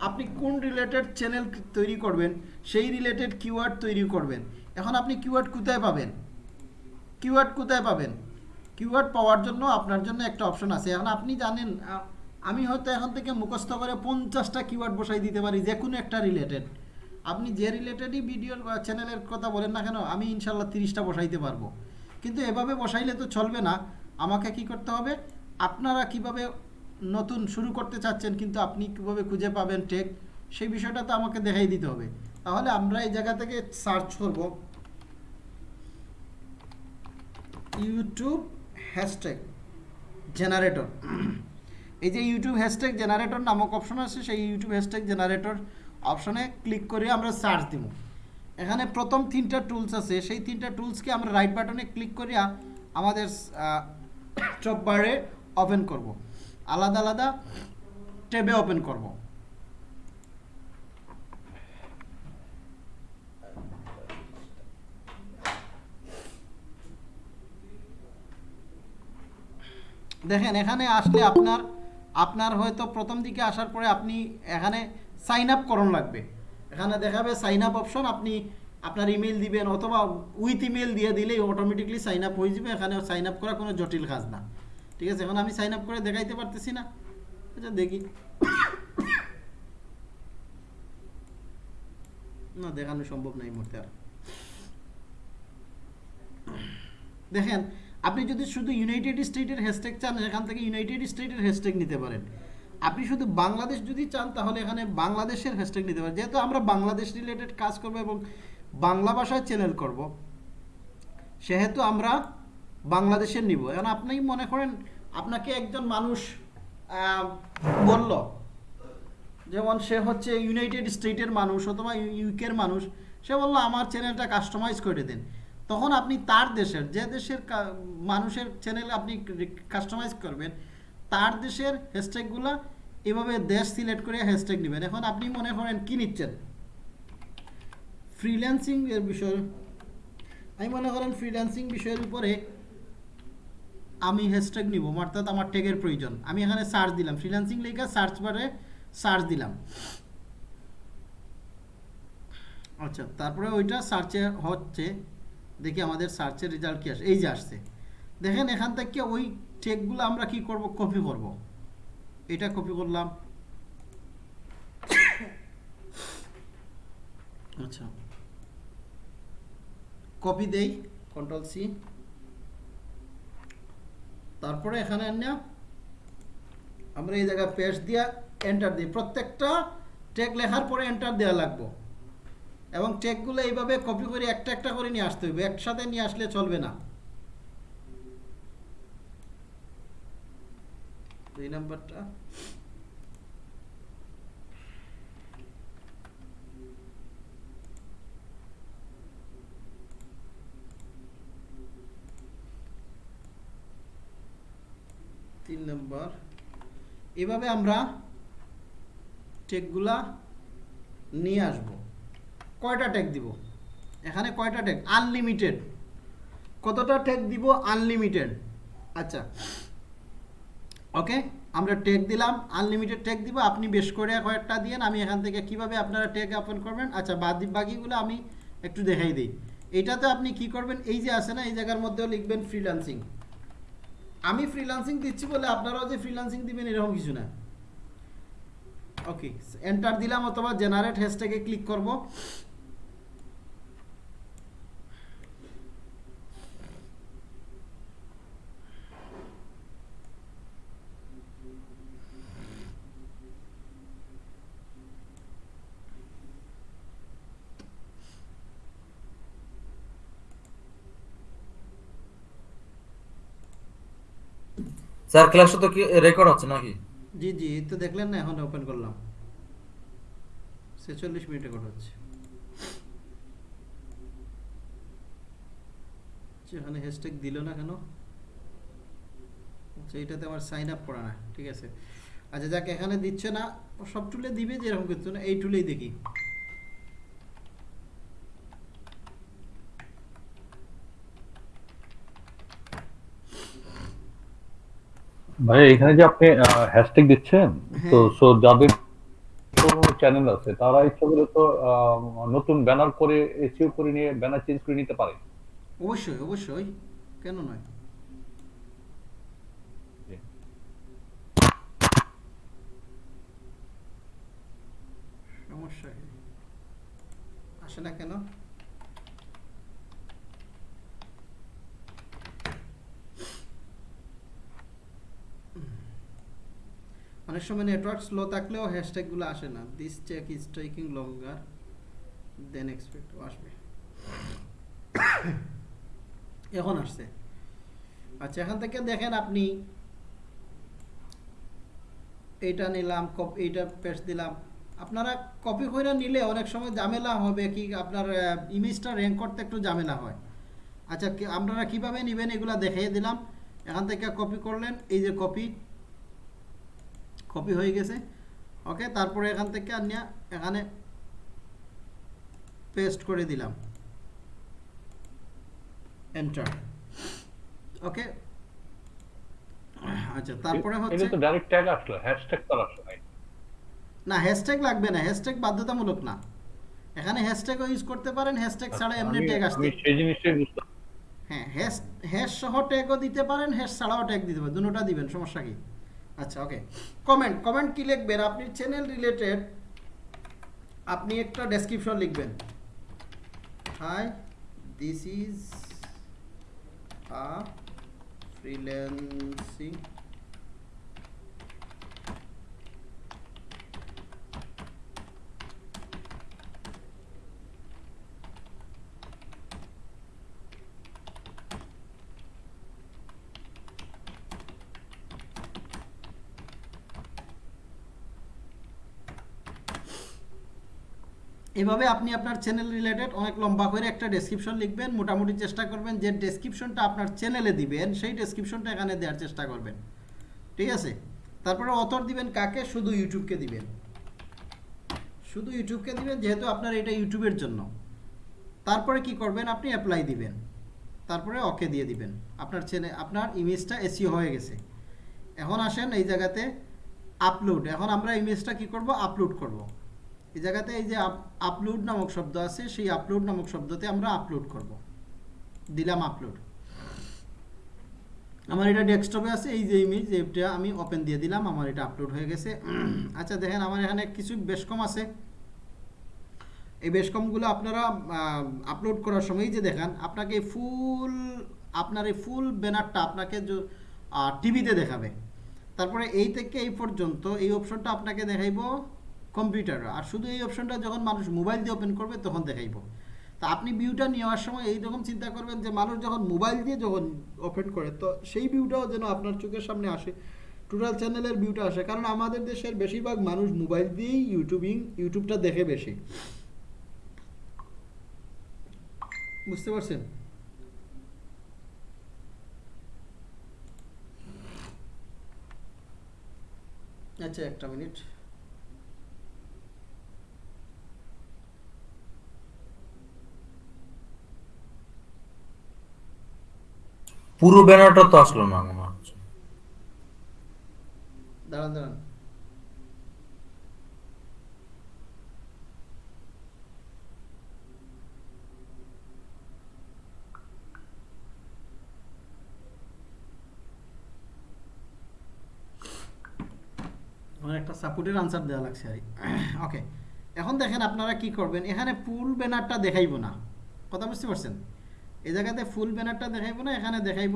আপনি কোন রিলেটেড চ্যানেল তৈরি করবেন, সেই রিলেটেড কিওয়ার্ড তৈরি করবেন। এখন আপনি কিওয়ার্ড কোথায় পাবেন? কিওয়ার্ড কোথায় পাবেন? কিওয়ার্ড পাওয়ার জন্য আপনার জন্য একটা অপশন আছে। এখন আপনি জানেন আমি হয়তো এখন থেকে মুখস্থ করে পঞ্চাশটা কিওয়ার্ড বসাই দিতে পারি যে কোনো একটা রিলেটেড আপনি যে রিলেটেডই ভিডিওর চ্যানেলের কথা বলেন না কেন, আমি ইনশাল্লাহ তিরিশটা বসাইতে পারব। কিন্তু এভাবে বসাইলে তো চলবে না। আমাকে কি করতে হবে? আপনারা কীভাবে নতুন শুরু করতে চাচ্ছেন, কিন্তু আপনি কীভাবে খুঁজে পাবেন টেক সেই বিষয়টা তো আমাকে দেখাই দিতে হবে। তাহলে আমরা এই জায়গা থেকে সার্চ করব। ইউটিউব হ্যাশট্যাগ জেনারেটর এই যে ইউটিউব হ্যাশট্যাগ জেনারেটর নামক অপশন আছে, সেই ইউটিউব হ্যাশট্যাগ জেনারেটর অপশনে ক্লিক করে আমরা সার্চ দিব। এখানে প্রথম তিনটা টুলস আছে, সেই তিনটা টুলসকে আমরা রাইট বাটনে ক্লিক করিয়া আমাদের টপ বারে ওপেন করব। আলাদা আলাদা ট্যাবে ওপেন করব। দেখেন, এখানে আসলে আপনার আপনার হয়তো প্রথম দিকে আসার পরে আপনি এখানে সাইন আপ করণ লাগবে। এখানে দেখাবে সাইন আপ অপশন আপনি আপনার ইমেল দিবেন অথবা উইথ ইমেল দিয়ে দিলেই অটোমেটিকলি সাইন আপ হয়ে যাবে। এখানে সাইন আপ করা কোনো জটিল কাজ না। ঠিক আছে, এখন আমি সাইন আপ করে দেখাইতে পারতেছি না। আচ্ছা দেখি। না, দেখানো সম্ভব নাই মুহূর্তে আর। দেখেন আপনি যদি শুধু ইউনাইটেড স্টেটের হ্যাশট্যাগ চান, এখান থেকে ইউনাইটেড স্টেটের হ্যাশট্যাগ নিতে পারেন। আপনি শুধু বাংলাদেশ যদি চান, তাহলে এখানে বাংলাদেশের হ্যাশট্যাগ নিতে পারেন। যেহেতু আমরা বাংলাদেশ রিলেটেড কাজ করব এবং বাংলা ভাষায় চ্যানেল করব, সেহেতু আমরা বাংলাদেশের নিব। এখন আপনি মনে করেন, আপনাকে একজন মানুষ বলল যেমন সে হচ্ছে ইউনাইটেড স্টেটের মানুষ অথবা ইউকের মানুষ, সে বলল, আমার চ্যানেলটা কাস্টমাইজ করে দেন। তখন আপনি তার দেশের, যে দেশের মানুষের চ্যানেল আপনি কাস্টমাইজ করবেন, তার দেশের হ্যাশট্যাগুলো এভাবে দেশ সিলেক্ট করে হ্যাশট্যাগ নেবেন। এখন আপনি মনে করেন কি নিচ্ছেন? ফ্রিল্যান্সিং এর বিষয়। আমি মনে করেন ফ্রিল্যান্সিং বিষয়ের উপরে আমি হ্যাশট্যাগ নিব, অর্থাৎ আমার ট্যাগের প্রয়োজন। আমি এখানে সার্চ দিলাম ফ্রিল্যান্সিং লেখা সার্চ বারে সার্চ দিলাম। আচ্ছা তারপরে ওইটা সার্চে হচ্ছে। দেখি আমাদের সার্চের রেজাল্ট কি আসে? এই যে আসছে। দেখেন এখান থেকে ওই ট্যাগগুলো আমরা কি করব? কপি করব। এটা কপি করলাম। আচ্ছা। কপি দেই কন্ট্রোল সি তারপরে এখানে আনিয়া আমরা এই জায়গায় পেস্ট দিয়া এন্টার দিই। প্রত্যেকটা টেক লেখার পরে এন্টার দেওয়া লাগবে। এবং টেকগুলো এইভাবে কপি করে একটা একটা করে নিয়ে আসতে হবে একসাথে নিয়ে আসলে চলবে না। দুই নাম্বারটা। তিন নম্বর। এভাবে আমরা টেকগুলা নিয়ে আসব। কয়টা টেক দিব? এখানে কয়টা টেক আনলিমিটেড কতটা টেক দিব? আনলিমিটেড আচ্ছা। ওকে আমরা টেক দিলাম আনলিমিটেড টেক দিব। আপনি বেশ করে কয়েকটা দিয়েন। আমি এখান থেকে কীভাবে আপনারা টেক ওপেন করবেন? আচ্ছা বাদ বাকিগুলো আমি একটু দেখাই দিই। এইটাতে আপনি কি করবেন? এই যে আছে না, এই জায়গার মধ্যেও লিখবেন ফ্রিল্যান্সিং আমি ফ্রিল্যান্সিং দিচ্ছি বলে আপনারাও যে ফ্রিল্যান্সিং দিবেন, এরকম কিছু না। ওকে এন্টার দিলাম অথবা জেনারেট হ্যাশট্যাগে ক্লিক করব। স্যার ক্লাসটা তো কি রেকর্ড হচ্ছে নাকি? জি জি তো দেখলেন না এখন ওপেন করলাম। ছেচল্লিশ মিনিটে কট হচ্ছে। আচ্ছা, এখানে হ্যাশট্যাগ দিল না কেন? আচ্ছা এটাতে আমার সাইন আপ করা না ঠিক আছে। আচ্ছা যাক এখানে দিচ্ছে না সব টুলে দিবে যেরকম কিছু না এই টুলেই দেখি। ভাই এখানে যে আপনি হ্যাশট্যাগ দিচ্ছেন তো হ্যাঁ। সো যাদের কোনো চ্যানেল আছে তারা ইচ্ছা করে তো নতুন ব্যানার করে করে নিয়ে ব্যানার চেঞ্জ করে নিতে পারে অবশ্যই অবশ্যই কেন নয় সমস্যা? আসে না কেন অনেক সময় নেটওয়ার্ক স্লো থাকলেও হ্যাশট্যাগুলো আসে না। This check is taking longer than expected আসবে। এখন আসছে। আচ্ছা এখান থেকে দেখেন আপনি, এইটা নিলাম এইটা পেস্ট দিলাম। আপনারা কপি করে নিলে অনেক সময় ঝামেলা হবে কি আপনার ইমেজটা র্যাঙ্ক করতে একটু ঝামেলা হয়। আচ্ছা আপনারা কীভাবে নেবেন এগুলা দেখিয়ে দিলাম। এখান থেকে কপি করলেন, এই যে কপি কপি হয়ে গেছে। ওকে তারপরে এখান থেকে আনিয়া এখানে পেস্ট করে দিলাম। এন্টার ওকে আচ্ছা তারপরে হচ্ছে এটা তো ডাইরেক্ট ট্যাগ আসলো হ্যাশট্যাগ তো আসলো না। হ্যাশট্যাগ লাগবে না হ্যাশট্যাগ বাধ্যতামূলক না। এখানে হ্যাশট্যাগও ইউজ করতে পারেন হ্যাশট্যাগ ছাড়া এমনি ট্যাগ আসতে সেই জিনিসটাই বুঝতে হ্যাঁ হ্যাশ হ্যাশ সহ ট্যাগও দিতে পারেন হ্যাশ ছাড়াও ট্যাগ দিতে পারেন দুটোটা দিবেন সমস্যা কি? আচ্ছা ওকে কমেন্ট কমেন্ট কি লিখবেন? আপনি চ্যানেল রিলেটেড আপনি একটা ডেসক্রিপশন লিখবেন। Hi this is a freelancing এভাবে আপনি আপনার চ্যানেল রিলেটেড অনেক লম্বা করে একটা ডেসক্রিপশন লিখবেন, মোটামুটি চেষ্টা করবেন যে ডেসক্রিপশনটা আপনার চ্যানেলে দিবেন, সেই ডেসক্রিপশনটা এখানে দেওয়ার চেষ্টা করবেন। ঠিক আছে? তারপরে অথর দিবেন কাকে? শুধু ইউটিউবকে দিবেন। শুধু ইউটিউবকে দিবেন, যেহেতু আপনার এটা ইউটিউবের জন্য। তারপরে কি করবেন? আপনি অ্যাপ্লাই দিবেন। তারপরে ওকে দিয়ে দিবেন। আপনার চ্যানেল আপনার ইমেজটা এসিও হয়ে গেছে। এখন আসেন এই জায়গাতে আপলোড এখন আমরা ইমেজটা কি করব? আপলোড করব। এই জায়গাতে এই যে আপলোড নামক শব্দ আছে, সেই আপলোড নামক শব্দতে আমরা আপলোড করব। দিলাম আপলোড আমার এটা ডেস্কটপে আছে, এই যে ইমেজ এটা আমি ওপেন দিয়ে দিলাম, আমার এটা আপলোড হয়ে গেছে। আচ্ছা দেখেন, আমার এখানে কিছু বেশ কম আছে। এই বেশ কমগুলো আপনারা আপলোড করার সময় যে দেখেন, আপনাকে ফুল আপনার এই ফুল ব্যানারটা আপনাকে টিভিতে দেখাবে। তারপরে এই থেকে এই পর্যন্ত এই অপশনটা আপনাকে দেখাইব। কম্পিউটারে আর শুধু এই অপশনটা যখন মানুষ মোবাইল দিয়ে ওপেন করবে, তখন দেখাইব। তা আপনি ভিউটা নেওয়ার সময় এই রকম চিন্তা করবেন যে, মানুষ যখন মোবাইল দিয়ে যখন ওপেন করে, তো সেই ভিউটাও যেন আপনার চোখের সামনে আসে। টোটাল চ্যানেলের ভিউটা আসে। কারণ আমাদের দেশের বেশিরভাগ মানুষ মোবাইল দিয়েই ইউটিউবিং ইউটিউবটা দেখে বেশি। বুঝতে পারছেন? আচ্ছা একটা মিনিট। পুরো ব্যানারটা তো আসলো না মনে হচ্ছে। একটা সাপোর্টের আনসার দেওয়া লাগছে, আর। ওকে এখন দেখেন আপনারা কি করবেন, এখানে পুল ব্যানারটা দেখাইব না। কথা বুঝতে পারছেন? এই জায়গাতে ফুল ব্যানারটা দেখাইবো না, এখানে দেখাইব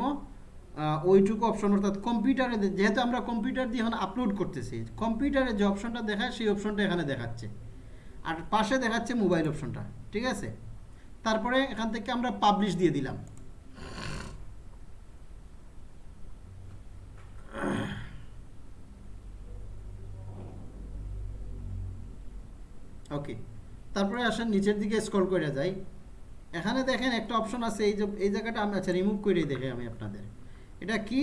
ওইটুকু অপশন অর্থাৎ কম্পিউটারে যেহেতু আমরা কম্পিউটার দিয়ে এখন আপলোড করতেছি কম্পিউটারে যে অপশনটা দেখায়, সেই অপশনটা এখানে দেখাচ্ছে। আর পাশে দেখাচ্ছে মোবাইল অপশনটা ঠিক আছে? তারপরে এখান থেকে আমরা পাবলিশ দিয়ে দিলাম। ওকে তারপরে আসেন নিচের দিকে স্ক্রল করে যাই। এখানে দেখেন একটা অপশন আছে, এই যে, এই জায়গাটা আমি আচ্ছা রিমুভ করে দেখে আমি আপনাদের। এটা কি?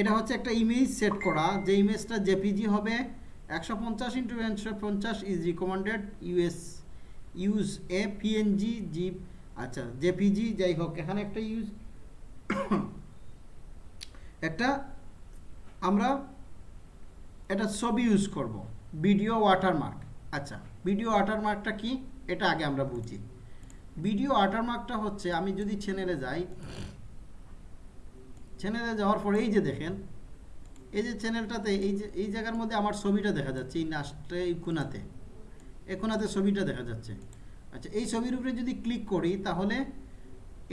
এটা হচ্ছে একটা ইমেজ সেট করা, যে ইমেজটা জেপিজি হবে, একশো পঞ্চাশ ইন্টু একশো পঞ্চাশ is recommended use use a PNG G আচ্ছা জেপিজি যাই হোক, এখানে একটা ইউজ একটা আমরা এটা ছবি ইউজ করব ভিডিও ওয়াটারমার্ক আচ্ছা ভিডিও ওয়াটারমার্কটা কি? এটা আগে আমরা বুঝি। ভিডিও ওয়াটারমার্কটা হচ্ছে, আমি যদি চ্যানেলে যাই চ্যানেলে যাওয়ার পরে এই যে দেখেন, এই যে চ্যানেলটাতে এই যে, এই জায়গার মধ্যে আমার ছবিটা দেখা যাচ্ছে, এই নাচটা, এই কোনাতে এই কোনাতে ছবিটা দেখা যাচ্ছে। আচ্ছা এই ছবির উপরে যদি ক্লিক করি, তাহলে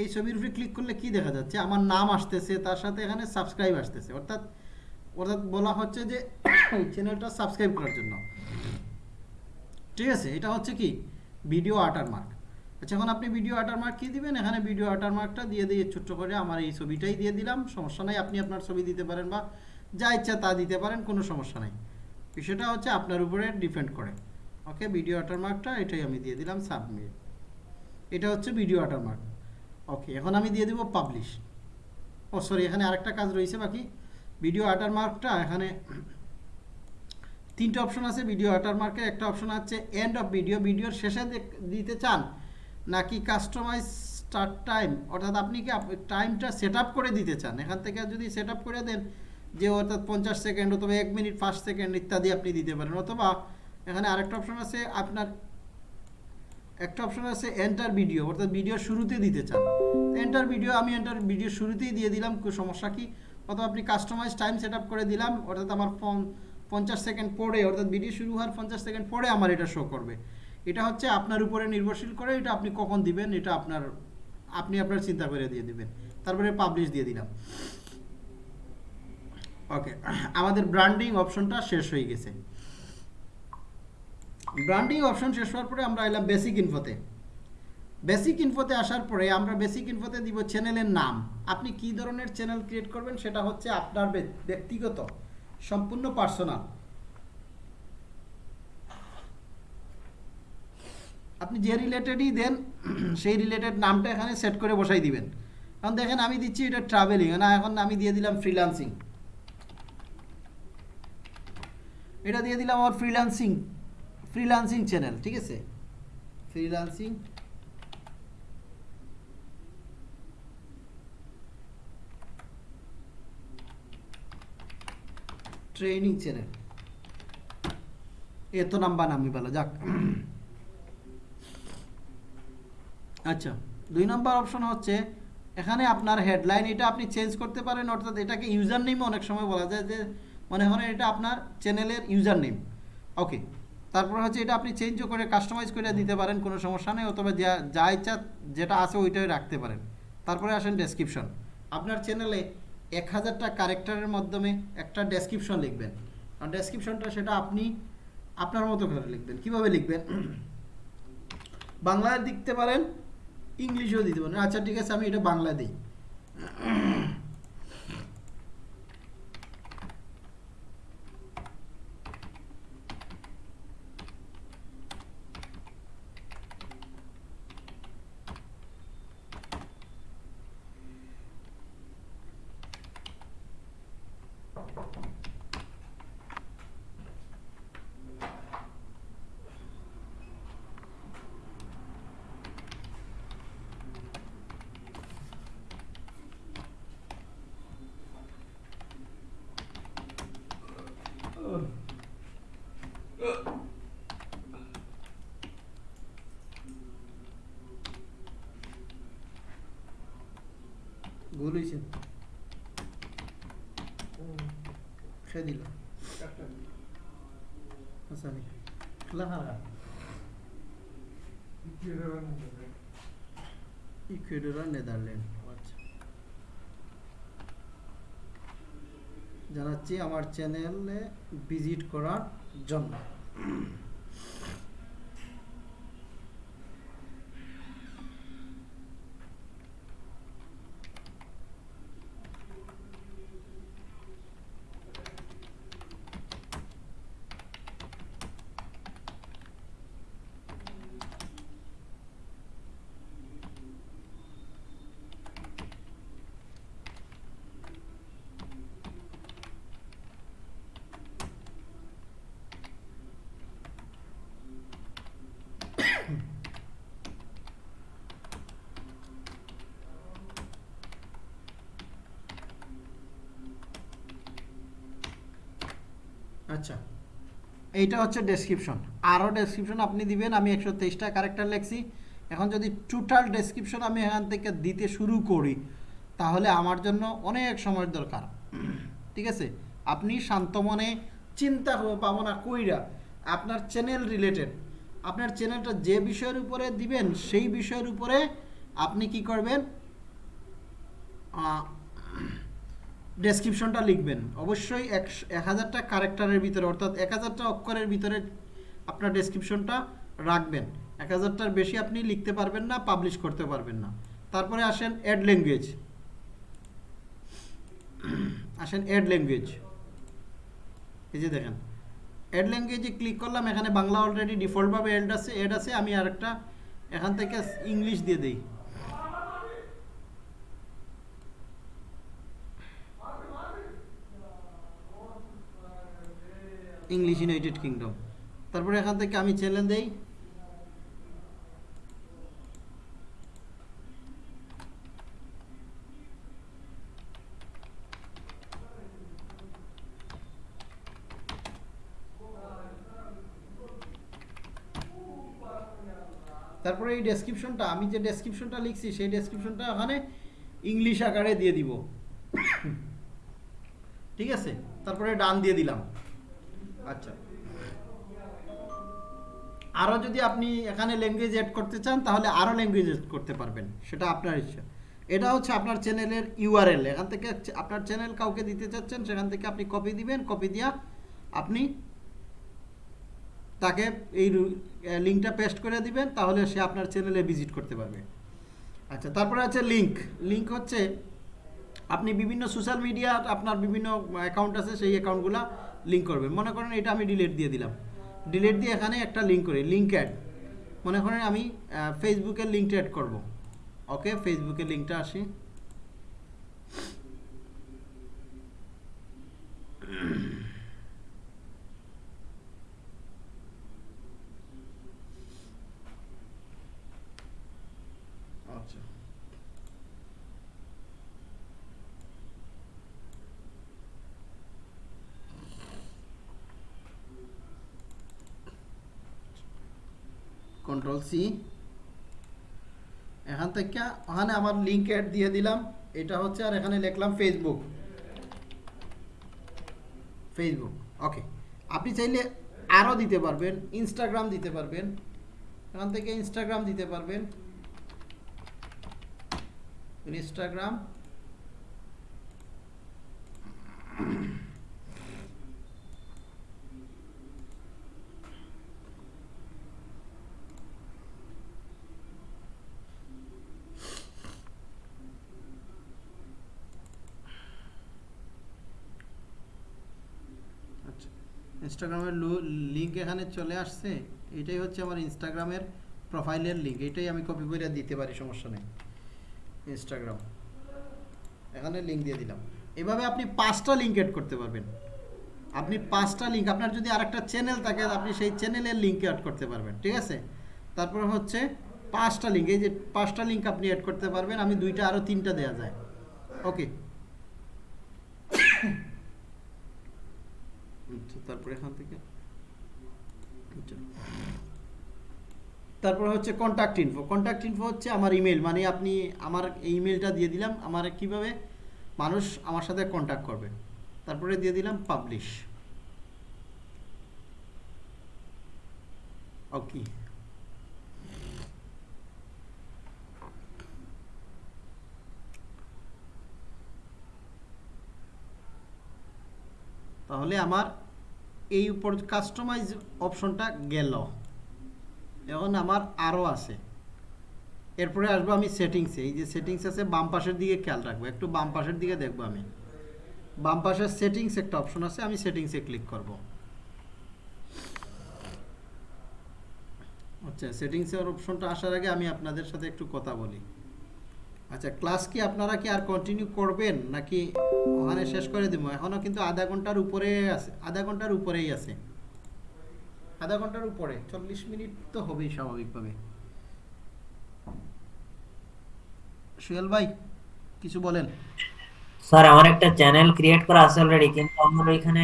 এই ছবির উপরে ক্লিক করলে কি দেখা যাচ্ছে? আমার নাম আসতেছে, তার সাথে এখানে সাবস্ক্রাইব আসতেছে। অর্থাৎ অর্থাৎ বলা হচ্ছে যে চ্যানেলটা সাবস্ক্রাইব করার জন্য। ঠিক আছে, এটা হচ্ছে কি? ভিডিও ওয়াটারমার্ক আচ্ছা এখন আপনি ভিডিও ওয়াটারমার্ক কি দিবেন? এখানে ভিডিও ওয়াটারমার্কটা দিয়ে দিয়ে ছোট্ট করে আমার এই ছবিটাই দিয়ে দিলাম। সমস্যা নাই, আপনি আপনার ছবি দিতে পারেন বা যা ইচ্ছা তা দিতে পারেন, কোনো সমস্যা নাই। বিষয়টা হচ্ছে আপনার উপরে ডিপেন্ড করে। ওকে ভিডিও ওয়াটারমার্কটা এটাই আমি দিয়ে দিলাম সাবমিট এটা হচ্ছে ভিডিও ওয়াটারমার্ক ওকে এখন আমি দিয়ে দেবো পাবলিশ ও সরি এখানে আরেকটা কাজ রয়েছে বাকি। ভিডিও ওয়াটারমার্কটা এখানে তিনটে অপশন আছে। ভিডিও ওয়াটারমার্কের একটা অপশন আছে এন্ড অফ ভিডিও ভিডিওর শেষে দিতে চান নাকি কাস্টমাইজ স্টার্ট টাইম অর্থাৎ আপনি কি টাইমটা সেট করে দিতে চান? এখান থেকে যদি সেট করে দেন, যে অর্থাৎ পঞ্চাশ সেকেন্ড অথবা এক মিনিট পাঁচ সেকেন্ড ইত্যাদি আপনি দিতে পারেন। অথবা এখানে আরেকটা অপশন আছে, আপনার একটা অপশন আছে এন্টার ভিডিও অর্থাৎ ভিডিও শুরুতে দিতে চান। এন্টার ভিডিও আমি এন্টার ভিডিও শুরুতেই দিয়ে দিলাম সমস্যা কি? অথবা আপনি কাস্টমাইজ টাইম সেট করে দিলাম, অর্থাৎ আমার ফোন পঞ্চাশ সেকেন্ড পরে, অর্থাৎ ভিডিও শুরু হওয়ার পঞ্চাশ সেকেন্ড পরে আমার এটা শো করবে। এটা হচ্ছে আপনার উপরে নির্ভরশীল করে এটা আপনি কখন দিবেন, এটা আপনার, আপনি আপনার চিন্তা করে দিয়ে দিবেন। তারপরে পাবলিশ দিয়ে দিলাম। ওকে আমাদের ব্র্যান্ডিং অপশনটা শেষ হয়ে গেছে। ব্র্যান্ডিং অপশন শেষ হওয়ার পরে আমরা এলাম বেসিক ইনফোতে বেসিক ইনফোতে আসার পরে আমরা বেসিক ইনফোতে দিব চ্যানেলের নাম। আপনি কি ধরনের চ্যানেল ক্রিয়েট করবেন সেটা হচ্ছে আপনার ব্যক্তিগত, সম্পূর্ণ পার্সোনাল আপনি যে রিলেটেডই দেন, সেই রিলেটেড নামটা এখানে সেট করে বসাই দিবেন। এখন দেখেন আমি দিচ্ছি এটা ট্রাভেলিং না, এখন আমি দিয়ে দিলাম ফ্রিল্যান্সিং এটা দিয়ে দিলাম আমার ফ্রিল্যান্সিং ফ্রিল্যান্সিং চ্যানেল ঠিক আছে? ফ্রিল্যান্সিং ট্রেনিং চ্যানেল এত নাম্বার নামি ভালো, যাক। আচ্ছা দুই নম্বর অপশন হচ্ছে, এখানে আপনার হেডলাইন এটা আপনি চেঞ্জ করতে পারেন, অর্থাৎ এটাকে ইউজার নেম অনেক সময় বলা যায় যে, মনে হয় এটা আপনার চ্যানেলের ইউজার নেম ওকে তারপর হচ্ছে এটা আপনি চেঞ্জও করে কাস্টমাইজ করে দিতে পারেন, কোনো সমস্যা নেই, অথবা যা যা ইচ্ছা, যেটা আছে ওইটাই রাখতে পারেন। তারপরে আসেন ডেসক্রিপশন আপনার চ্যানেলে এক হাজারটা ক্যারেক্টারের মাধ্যমে একটা ডেসক্রিপশন লিখবেন। আর ডেসক্রিপশনটা সেটা আপনি আপনার মতো করে লিখবেন। কীভাবে লিখবেন? বাংলায় লিখতে পারেন ইংলিশেও দিতে পারেন আচ্ছা ঠিক আছে আমি এটা বাংলা দিই ভুল হয়েছে খেয়ে দিল হাসানি লাহারা আর নেদারল্যান্ড জানাচ্ছি আমার চ্যানেলে ভিজিট করার জন্য আচ্ছা। এইটা হচ্ছে ডেসক্রিপশন আরও ডেসক্রিপশন আপনি দিবেন, আমি একশো তেইশটা ক্যারেক্টার লেখছি। এখন যদি টোটাল ডেসক্রিপশন আমি এখান থেকে দিতে শুরু করি, তাহলে আমার জন্য অনেক সময়ের দরকার। ঠিক আছে? আপনি শান্ত মনে চিন্তা পাবো না কইরা আপনার চ্যানেল রিলেটেড আপনার চ্যানেলটা যে বিষয়ের উপরে দিবেন, সেই বিষয়ের উপরে আপনি কি করবেন? ডেসক্রিপশনটা লিখবেন। অবশ্যই এক হাজারটা ক্যারেক্টারের ভিতরে, অর্থাৎ এক হাজারটা অক্ষরের ভিতরে আপনার ডেসক্রিপশনটা রাখবেন। এক হাজারটার বেশি আপনি লিখতে পারবেন না পাবলিশ করতে পারবেন না। তারপরে আসেন অ্যাড ল্যাঙ্গুয়েজ আসেন অ্যাড ল্যাঙ্গুয়েজ এই যে দেখেন অ্যাড ল্যাঙ্গুয়েজে ক্লিক করলাম, এখানে বাংলা অলরেডি ডিফল্টভাবে অ্যাড আছে অ্যাড আছে, আমি আরেকটা এখান থেকে ইংলিশ দিয়ে দিই। ইংলিশ ইউনাইটেড কিংডম তারপরে এখান থেকে আমি চ্যানেল দেই। তারপরে এই ডেসক্রিপশনটা আমি যে ডেসক্রিপশনটা লিখছি, সেই ডেসক্রিপশনটা ওখানে ইংলিশ আকারে দিয়ে দিব। ঠিক আছে? তারপরে ডান দিয়ে দিলাম। আচ্ছা। আরও যদি আপনি এখানে ল্যাঙ্গুয়েজ অ্যাড করতে চান, তাহলে আরও ল্যাঙ্গুয়েজ অ্যাড করতে পারবেন। সেটা আপনার ইচ্ছা। এটা হচ্ছে আপনার চ্যানেলের ইউআরএল এখান থেকে আপনার চ্যানেল কাউকে দিতে চাচ্ছেন, সেখান থেকে আপনি কপি দিবেন কপি দিয়া আপনি তাকে এই লিঙ্কটা পেস্ট করে দিবেন, তাহলে সে আপনার চ্যানেলে ভিজিট করতে পারবে। আচ্ছা তারপরে আছে লিঙ্ক লিঙ্ক হচ্ছে আপনি বিভিন্ন সোশ্যাল মিডিয়া আপনার বিভিন্ন অ্যাকাউন্ট আছে, সেই অ্যাকাউন্টগুলো লিঙ্ক করবেন মনে করেন এটা আমি ডিলেট দিয়ে দিলাম। ডিলেট দিয়ে এখানে একটা লিঙ্ক করি লিঙ্ক অ্যাড মনে করেন আমি ফেসবুকের লিঙ্কটা অ্যাড করব। ওকে ফেসবুকের লিঙ্কটা আসি আচ্ছা কন্ট্রোল সি এখান থেকে ওখানে আমার লিঙ্ক অ্যাড দিয়ে দিলাম। এটা হচ্ছে আর এখানে লিখলাম ফেসবুক ফেসবুক ওকে আপনি চাইলে আরও দিতে পারবেন ইনস্টাগ্রাম দিতে পারবেন। এখান থেকে ইনস্টাগ্রাম দিতে পারবেন। ইনস্টাগ্রাম আচ্ছা ইনস্টাগ্রামের লিঙ্ক এখানে চলে আসছে। এটাই হচ্ছে আমার ইনস্টাগ্রামের প্রোফাইলের লিঙ্ক এটাই আমি কপি করে দিতে পারি, সমস্যা নেই। ইনস্টাগ্রাম এখানে লিঙ্ক দিয়ে দিলাম। এভাবে আপনি পাঁচটা লিঙ্ক এড করতে পারবেন। আপনি পাঁচটা লিঙ্ক আপনার যদি আরেকটা চ্যানেল থাকে, আপনি সেই চ্যানেলের লিঙ্ক অ্যাড করতে পারবেন, ঠিক আছে? তারপর হচ্ছে পাঁচটা লিঙ্ক এই যে পাঁচটা লিঙ্ক আপনি অ্যাড করতে পারবেন, আমি দুইটা আরও তিনটা দেওয়া যায়। ওকে তারপরে এখান থেকে। আচ্ছা। তারপর হচ্ছে কন্ট্যাক্ট ইনফো কন্ট্যাক্ট ইনফো হচ্ছে আমার ইমেল মানে আপনি আমার ইমেলটা দিয়ে দিলাম, আমার কীভাবে মানুষ আমার সাথে কন্ট্যাক্ট করবে। তারপরে দিয়ে দিলাম পাবলিশ ওকে তাহলে আমার এই উপর কাস্টমাইজ অপশনটা গেল। এখন আমার আরও আছে। এরপরে আসব আমি সেটিংসে এই যে সেটিংস আছে, বাম পাশের দিকে খেয়াল রাখব। একটু বাম পাশের দিকে দেখব আমি। বাম পাশের সেটিংস একটা অপশন আছে, আমি সেটিংসে ক্লিক করব। আচ্ছা সেটিংসের অপশনটা আসার আগে আমি আপনাদের সাথে একটু কথা বলি। আচ্ছা ক্লাস কি আপনারা কি আর কন্টিনিউ করবেন নাকি ওখানে শেষ করে দেবো? এখনও কিন্তু আধা ঘণ্টার উপরে আছে, আধা ঘণ্টার উপরেই আছে। আধা ঘণ্টার উপরে, চল্লিশ মিনিট তো হবেই স্বাভাবিকভাবে। সুয়েল ভাই, কিছু বলেন। স্যার, আমার একটা চ্যানেল ক্রিয়েট করা আছে অলরেডি কিন্তু আমার ওইখানে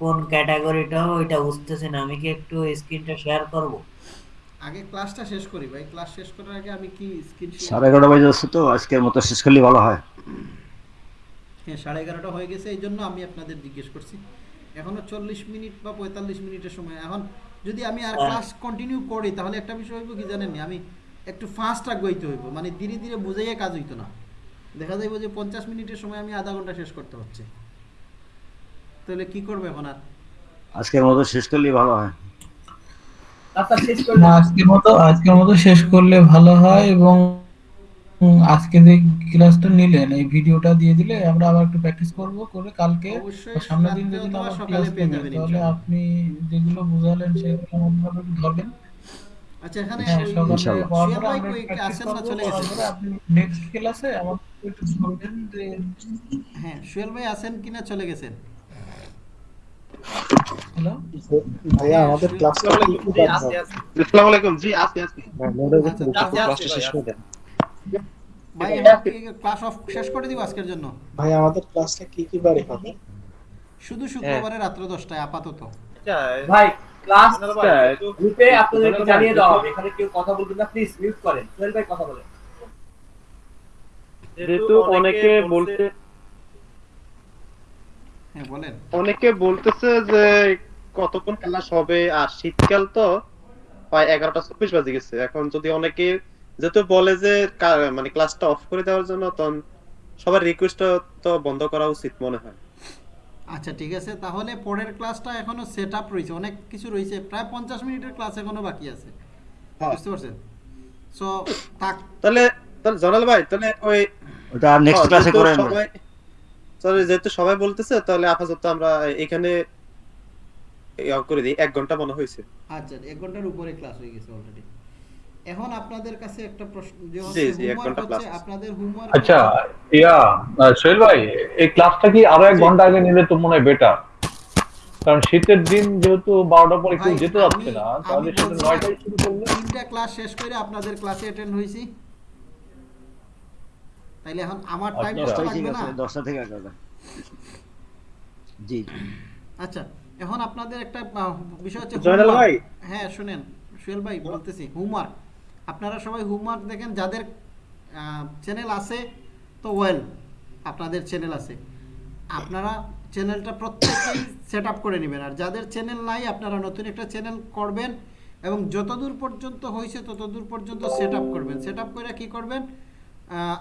কোন ক্যাটাগরিটাও ওইটা বুঝতেছে না। আমি কি একটু স্ক্রিনটা শেয়ার করব? আগে ক্লাসটা শেষ করি ভাই। ক্লাস শেষ করার আগে আমি কি স্ক্রিন সাড়ে এগারোটা বাজে যাচ্ছে তো আজকের মতো শেষ করলে ভালো হয়। হ্যাঁ সাড়ে এগারোটা হয়ে গেছে এই জন্য আমি আপনাদের জিজ্ঞেস করছি। এখনও চল্লিশ মিনিট বা পঁয়তাল্লিশ মিনিটের সময়। এখন যদি আমি আর ক্লাস কন্টিনিউ করি তাহলে একটা বিষয় হইব কি জানেন? আমি একটু ফাস্ট আগাইতে হইব। মানে ধীরে ধীরে বুঝাইয়া কাজ হইতো না। দেখা যাইব যে পঞ্চাশ মিনিটের সময় আমি আধা ঘণ্টা শেষ করতে হচ্ছে। তাহলে কি করব এখন আর? আজকের মতো শেষ করলে ভালো হয়। আজকের মতো আজকের মতো শেষ করলে ভালো হয় এবং আজকে যে ক্লাসটা নিলেন এই ভিডিওটা দিয়ে দিলে আমরা আবার একটু প্র্যাকটিস করব করে কালকে সামনের দিন যদি আবার ক্লাস পেয়ে যাবেন তাহলে আপনি যেগুলো বুঝালেন সেগুলো আমাদের ধরবেন। আচ্ছা এখানে হ্যাঁ আসেন না চলে গেছেন আপনি নেক্সট ক্লাসে আমাদের একটু বলবেন যে হ্যাঁ সুয়েল ভাই আছেন কিনা চলে গেছেন। ভাইয়া আমাদের ক্লাসটা আসসালামু আলাইকুম। জি আছি আছি আচ্ছা, ভাই এখন ক্লাস অফ শেষ করে দিব আজকের জন্য? ভাই আমাদের ক্লাসটা কি কি বারে হবে? শুধু শুক্রবারে রাত্র দশটায় আপাতত। ভাই ক্লাস গ্রুপে আপনাদেরকে জানিয়ে দেওয়া এখানে কেউ কথা বলবেন না প্লিজ মিউট করেন। সোহেল ভাই কথা বলেন। যেহেতু অনেকে বলতে হ্যাঁ অনেকে বলতেছে যে কতক্ষণ ক্লাস হবে আর শীতকাল তো প্রায় এগারোটা চব্বিশ বাজে গেছে। এখন যদি অনেকে যেহেতু বলে যে মানে ক্লাসটা অফ করে দেওয়ার জন্য তখন সবার রিকোয়েস্ট তো বন্ধ করা উচিত মনে হয়। আচ্ছা ঠিক আছে। তাহলে পরের ক্লাসটা এখনও সেট আপ রয়েছে। অনেক কিছু রয়েছে। প্রায় পঞ্চাশ মিনিটের ক্লাস এখনও বাকি আছে। হ্যাঁ। বুঝতে পারছেন? সো তাহলে তাহলে জনাল ভাই তাহলে ওই ওটা নেক্সট হ্যাঁ, ক্লাসে করেন সবাই তাহলে যেহেতু সবাই বলতেছে তাহলে আপাতত আমরা এখানে করে দিই এক ঘণ্টা মনে হয়েছে। আচ্ছা এক ঘণ্টার উপরে ক্লাস হয়ে গেছে অলরেডি এখন আপনাদের কাছে একটা প্রশ্ন যে জি, জি, এক ঘণ্টা হচ্ছে আপনাদের হোমওয়ার্ক আচ্ছা ইয়া সোহেল ভাই এই ক্লাসটা কি আরও এক ঘণ্টা আগে নিলে তো মনে হয় বেটার কারণ শীতের দিন যেহেতু বারোটার পরে কেউ যেতে যাচ্ছে আমি- না তাহলে সেটা বলছি- নয়টায় শুরু করলে তিনটা ক্লাস শেষ করে আপনাদের ক্লাসে অ্যাটেন্ড হয়েছি। তাইলে এখন আমার টাইম। তো ঠিক লাগবে না? দশটা থেকে এগারোটা। জি। জি। আচ্ছা এখন আপনাদের একটা বিষয় হচ্ছে জয়নাল ভাই? হ্যাঁ শুনেন। সুয়েল ভাই বলতেছি হোমওয়ার্ক আপনারা সবাই হোমওয়ার্ক দেখেন যাদের চ্যানেল আছে তো ওয়েল আপনাদের চ্যানেল আছে। আপনারা চ্যানেলটা প্রত্যেকেই সেট আপ করে নেবেন। আর যাদের চ্যানেল নাই আপনারা নতুন একটা চ্যানেল করবেন এবং যতদূর পর্যন্ত হয়েছে ততদূর পর্যন্ত সেট আপ করবেন। সেট আপ করে কী করবেন?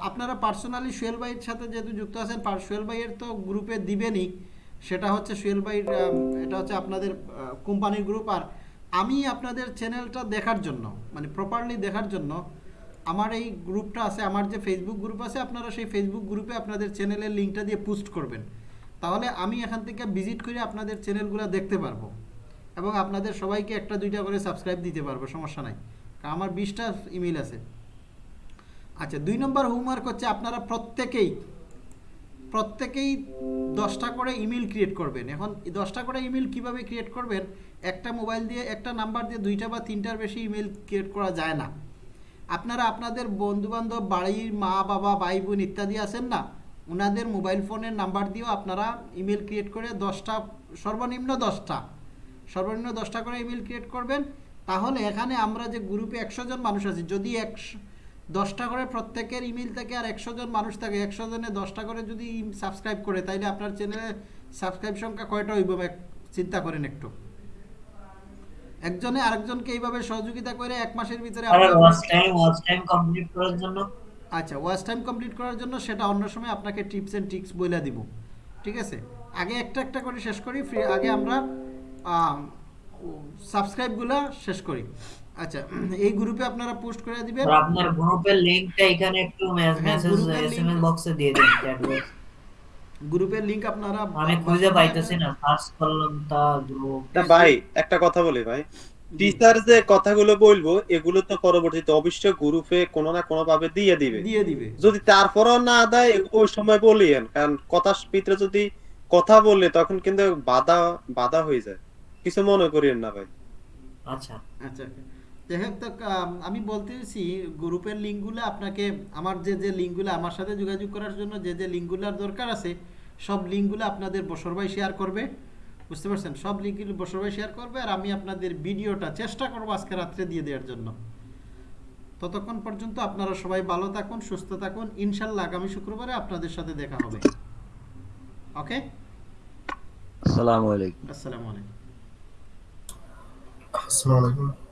আপনারা পার্সোনালি সোহেল ভাইয়ের সাথে যেহেতু যুক্ত আছেন সোহেল ভাইয়ের তো গ্রুপে দিবেনই। সেটা হচ্ছে সোহেল ভাইয়ের এটা হচ্ছে আপনাদের কোম্পানির গ্রুপ আর আমি আপনাদের চ্যানেলটা দেখার জন্য মানে প্রপারলি দেখার জন্য, আমার এই গ্রুপটা আছে, আমার যে ফেসবুক গ্রুপ আছে, আপনারা সেই ফেসবুক গ্রুপে আপনাদের চ্যানেলের লিঙ্কটা দিয়ে পোস্ট করবেন। তাহলে আমি এখান থেকে ভিজিট করে আপনাদের চ্যানেলগুলো দেখতে পারব। এবং আপনাদের সবাইকে একটা দুইটা করে সাবস্ক্রাইব দিতে পারব, সমস্যা নাই। কারণ আমার বিশটা ইমেল আছে। আচ্ছা দুই নম্বর হোমওয়ার্ক হচ্ছে আপনারা প্রত্যেকেই প্রত্যেকেই দশটা করে ইমেল ক্রিয়েট করবেন। এখন দশটা করে ইমেল কীভাবে ক্রিয়েট করবেন? একটা মোবাইল দিয়ে একটা নাম্বার দিয়ে দুইটা বা তিনটার বেশি ইমেল ক্রিয়েট করা যায় না। আপনারা আপনাদের বন্ধুবান্ধব, বাড়ির মা বাবা, ভাই বোন ইত্যাদি আছেন না? ওনাদের মোবাইল ফোনের নাম্বার দিয়েও আপনারা ইমেল ক্রিয়েট করে দশটা, সর্বনিম্ন দশটা সর্বনিম্ন দশটা করে ইমেল ক্রিয়েট করবেন। তাহলে এখানে আমরা যে গ্রুপে একশো জন মানুষ আছি, যদি একশো দশটা করে প্রত্যেকের ইমেল থেকে আর একশো জন মানুষ থাকে একশো জনে দশটা করে যদি সাবস্ক্রাইব করে তাইলে আপনার চ্যানেলে সাবস্ক্রাইব সংখ্যা কয়টা হইব? চিন্তা করেন একটু। একজনে আরেকজনকে এইভাবে সহযোগিতা করে এক মাসের ভিতরে sir watch time watch time complete করার জন্য। আচ্ছা ওয়াচ টাইম কমপ্লিট করার জন্য সেটা অন্য সময় আপনাকে টিপস এন্ড ট্রিক্স বলে দিব। ঠিক আছে? আগে একটা একটা করে শেষ করি আগে আমরা সাবস্ক্রাইবগুলো শেষ করি। আচ্ছা এই গ্রুপে আপনারা পোস্ট করে দিবেন। স্যার আপনার গ্রুপের লিংকটা এখানে একটু মেসেজ এসএমএস বক্সে দিয়ে দিন চ্যাট বক্স গ্রুপের লিংক আপনারা আমি খুঁজে পাইতেছি না সার্চ করলাম তা গ্রুপ তা ভাই একটা কথা বলি ভাই। টিচার যে কথাগুলো বলব এগুলো তো পরবর্তীতে অবশ্যই গ্রুপে কোনো না কোনো ভাবে দিয়ে দিবে। দিয়ে দিবে। যদি তারপরও না দেয় ওই সময় বলিয়েন। কারণ কথার ভিতরে যদি কথা বললে তখন কিন্তু বাধা বাধা হয়ে যায়। কিছু মনে করিয়েন না ভাই। আচ্ছা আচ্ছা। যাই হোক তো আমি বলতেছি গ্রুপের লিঙ্কগুলো আপনাকে আমার যে যে লিঙ্কগুলো আমার সাথে যোগাযোগ করার জন্য যে যে লিঙ্কগুলোর দরকার আছে সব লিঙ্কগুলো আপনাদের বসর ভাই শেয়ার করবে। বুঝতে পারছেন? সব লিঙ্কগুলো বসর ভাই শেয়ার করবে আর আমি আপনাদের ভিডিওটা চেষ্টা করব আজকে রাত্রে দিয়ে দেওয়ার জন্য। ততক্ষণ পর্যন্ত আপনারা সবাই ভালো থাকুন সুস্থ থাকুন। ইনশাল্লাহ আগামী শুক্রবারে আপনাদের সাথে দেখা হবে। ওকে? আসসালামু আলাইকুম। আসসালামু আলাইকুম। আসসালামু আলাইকুম।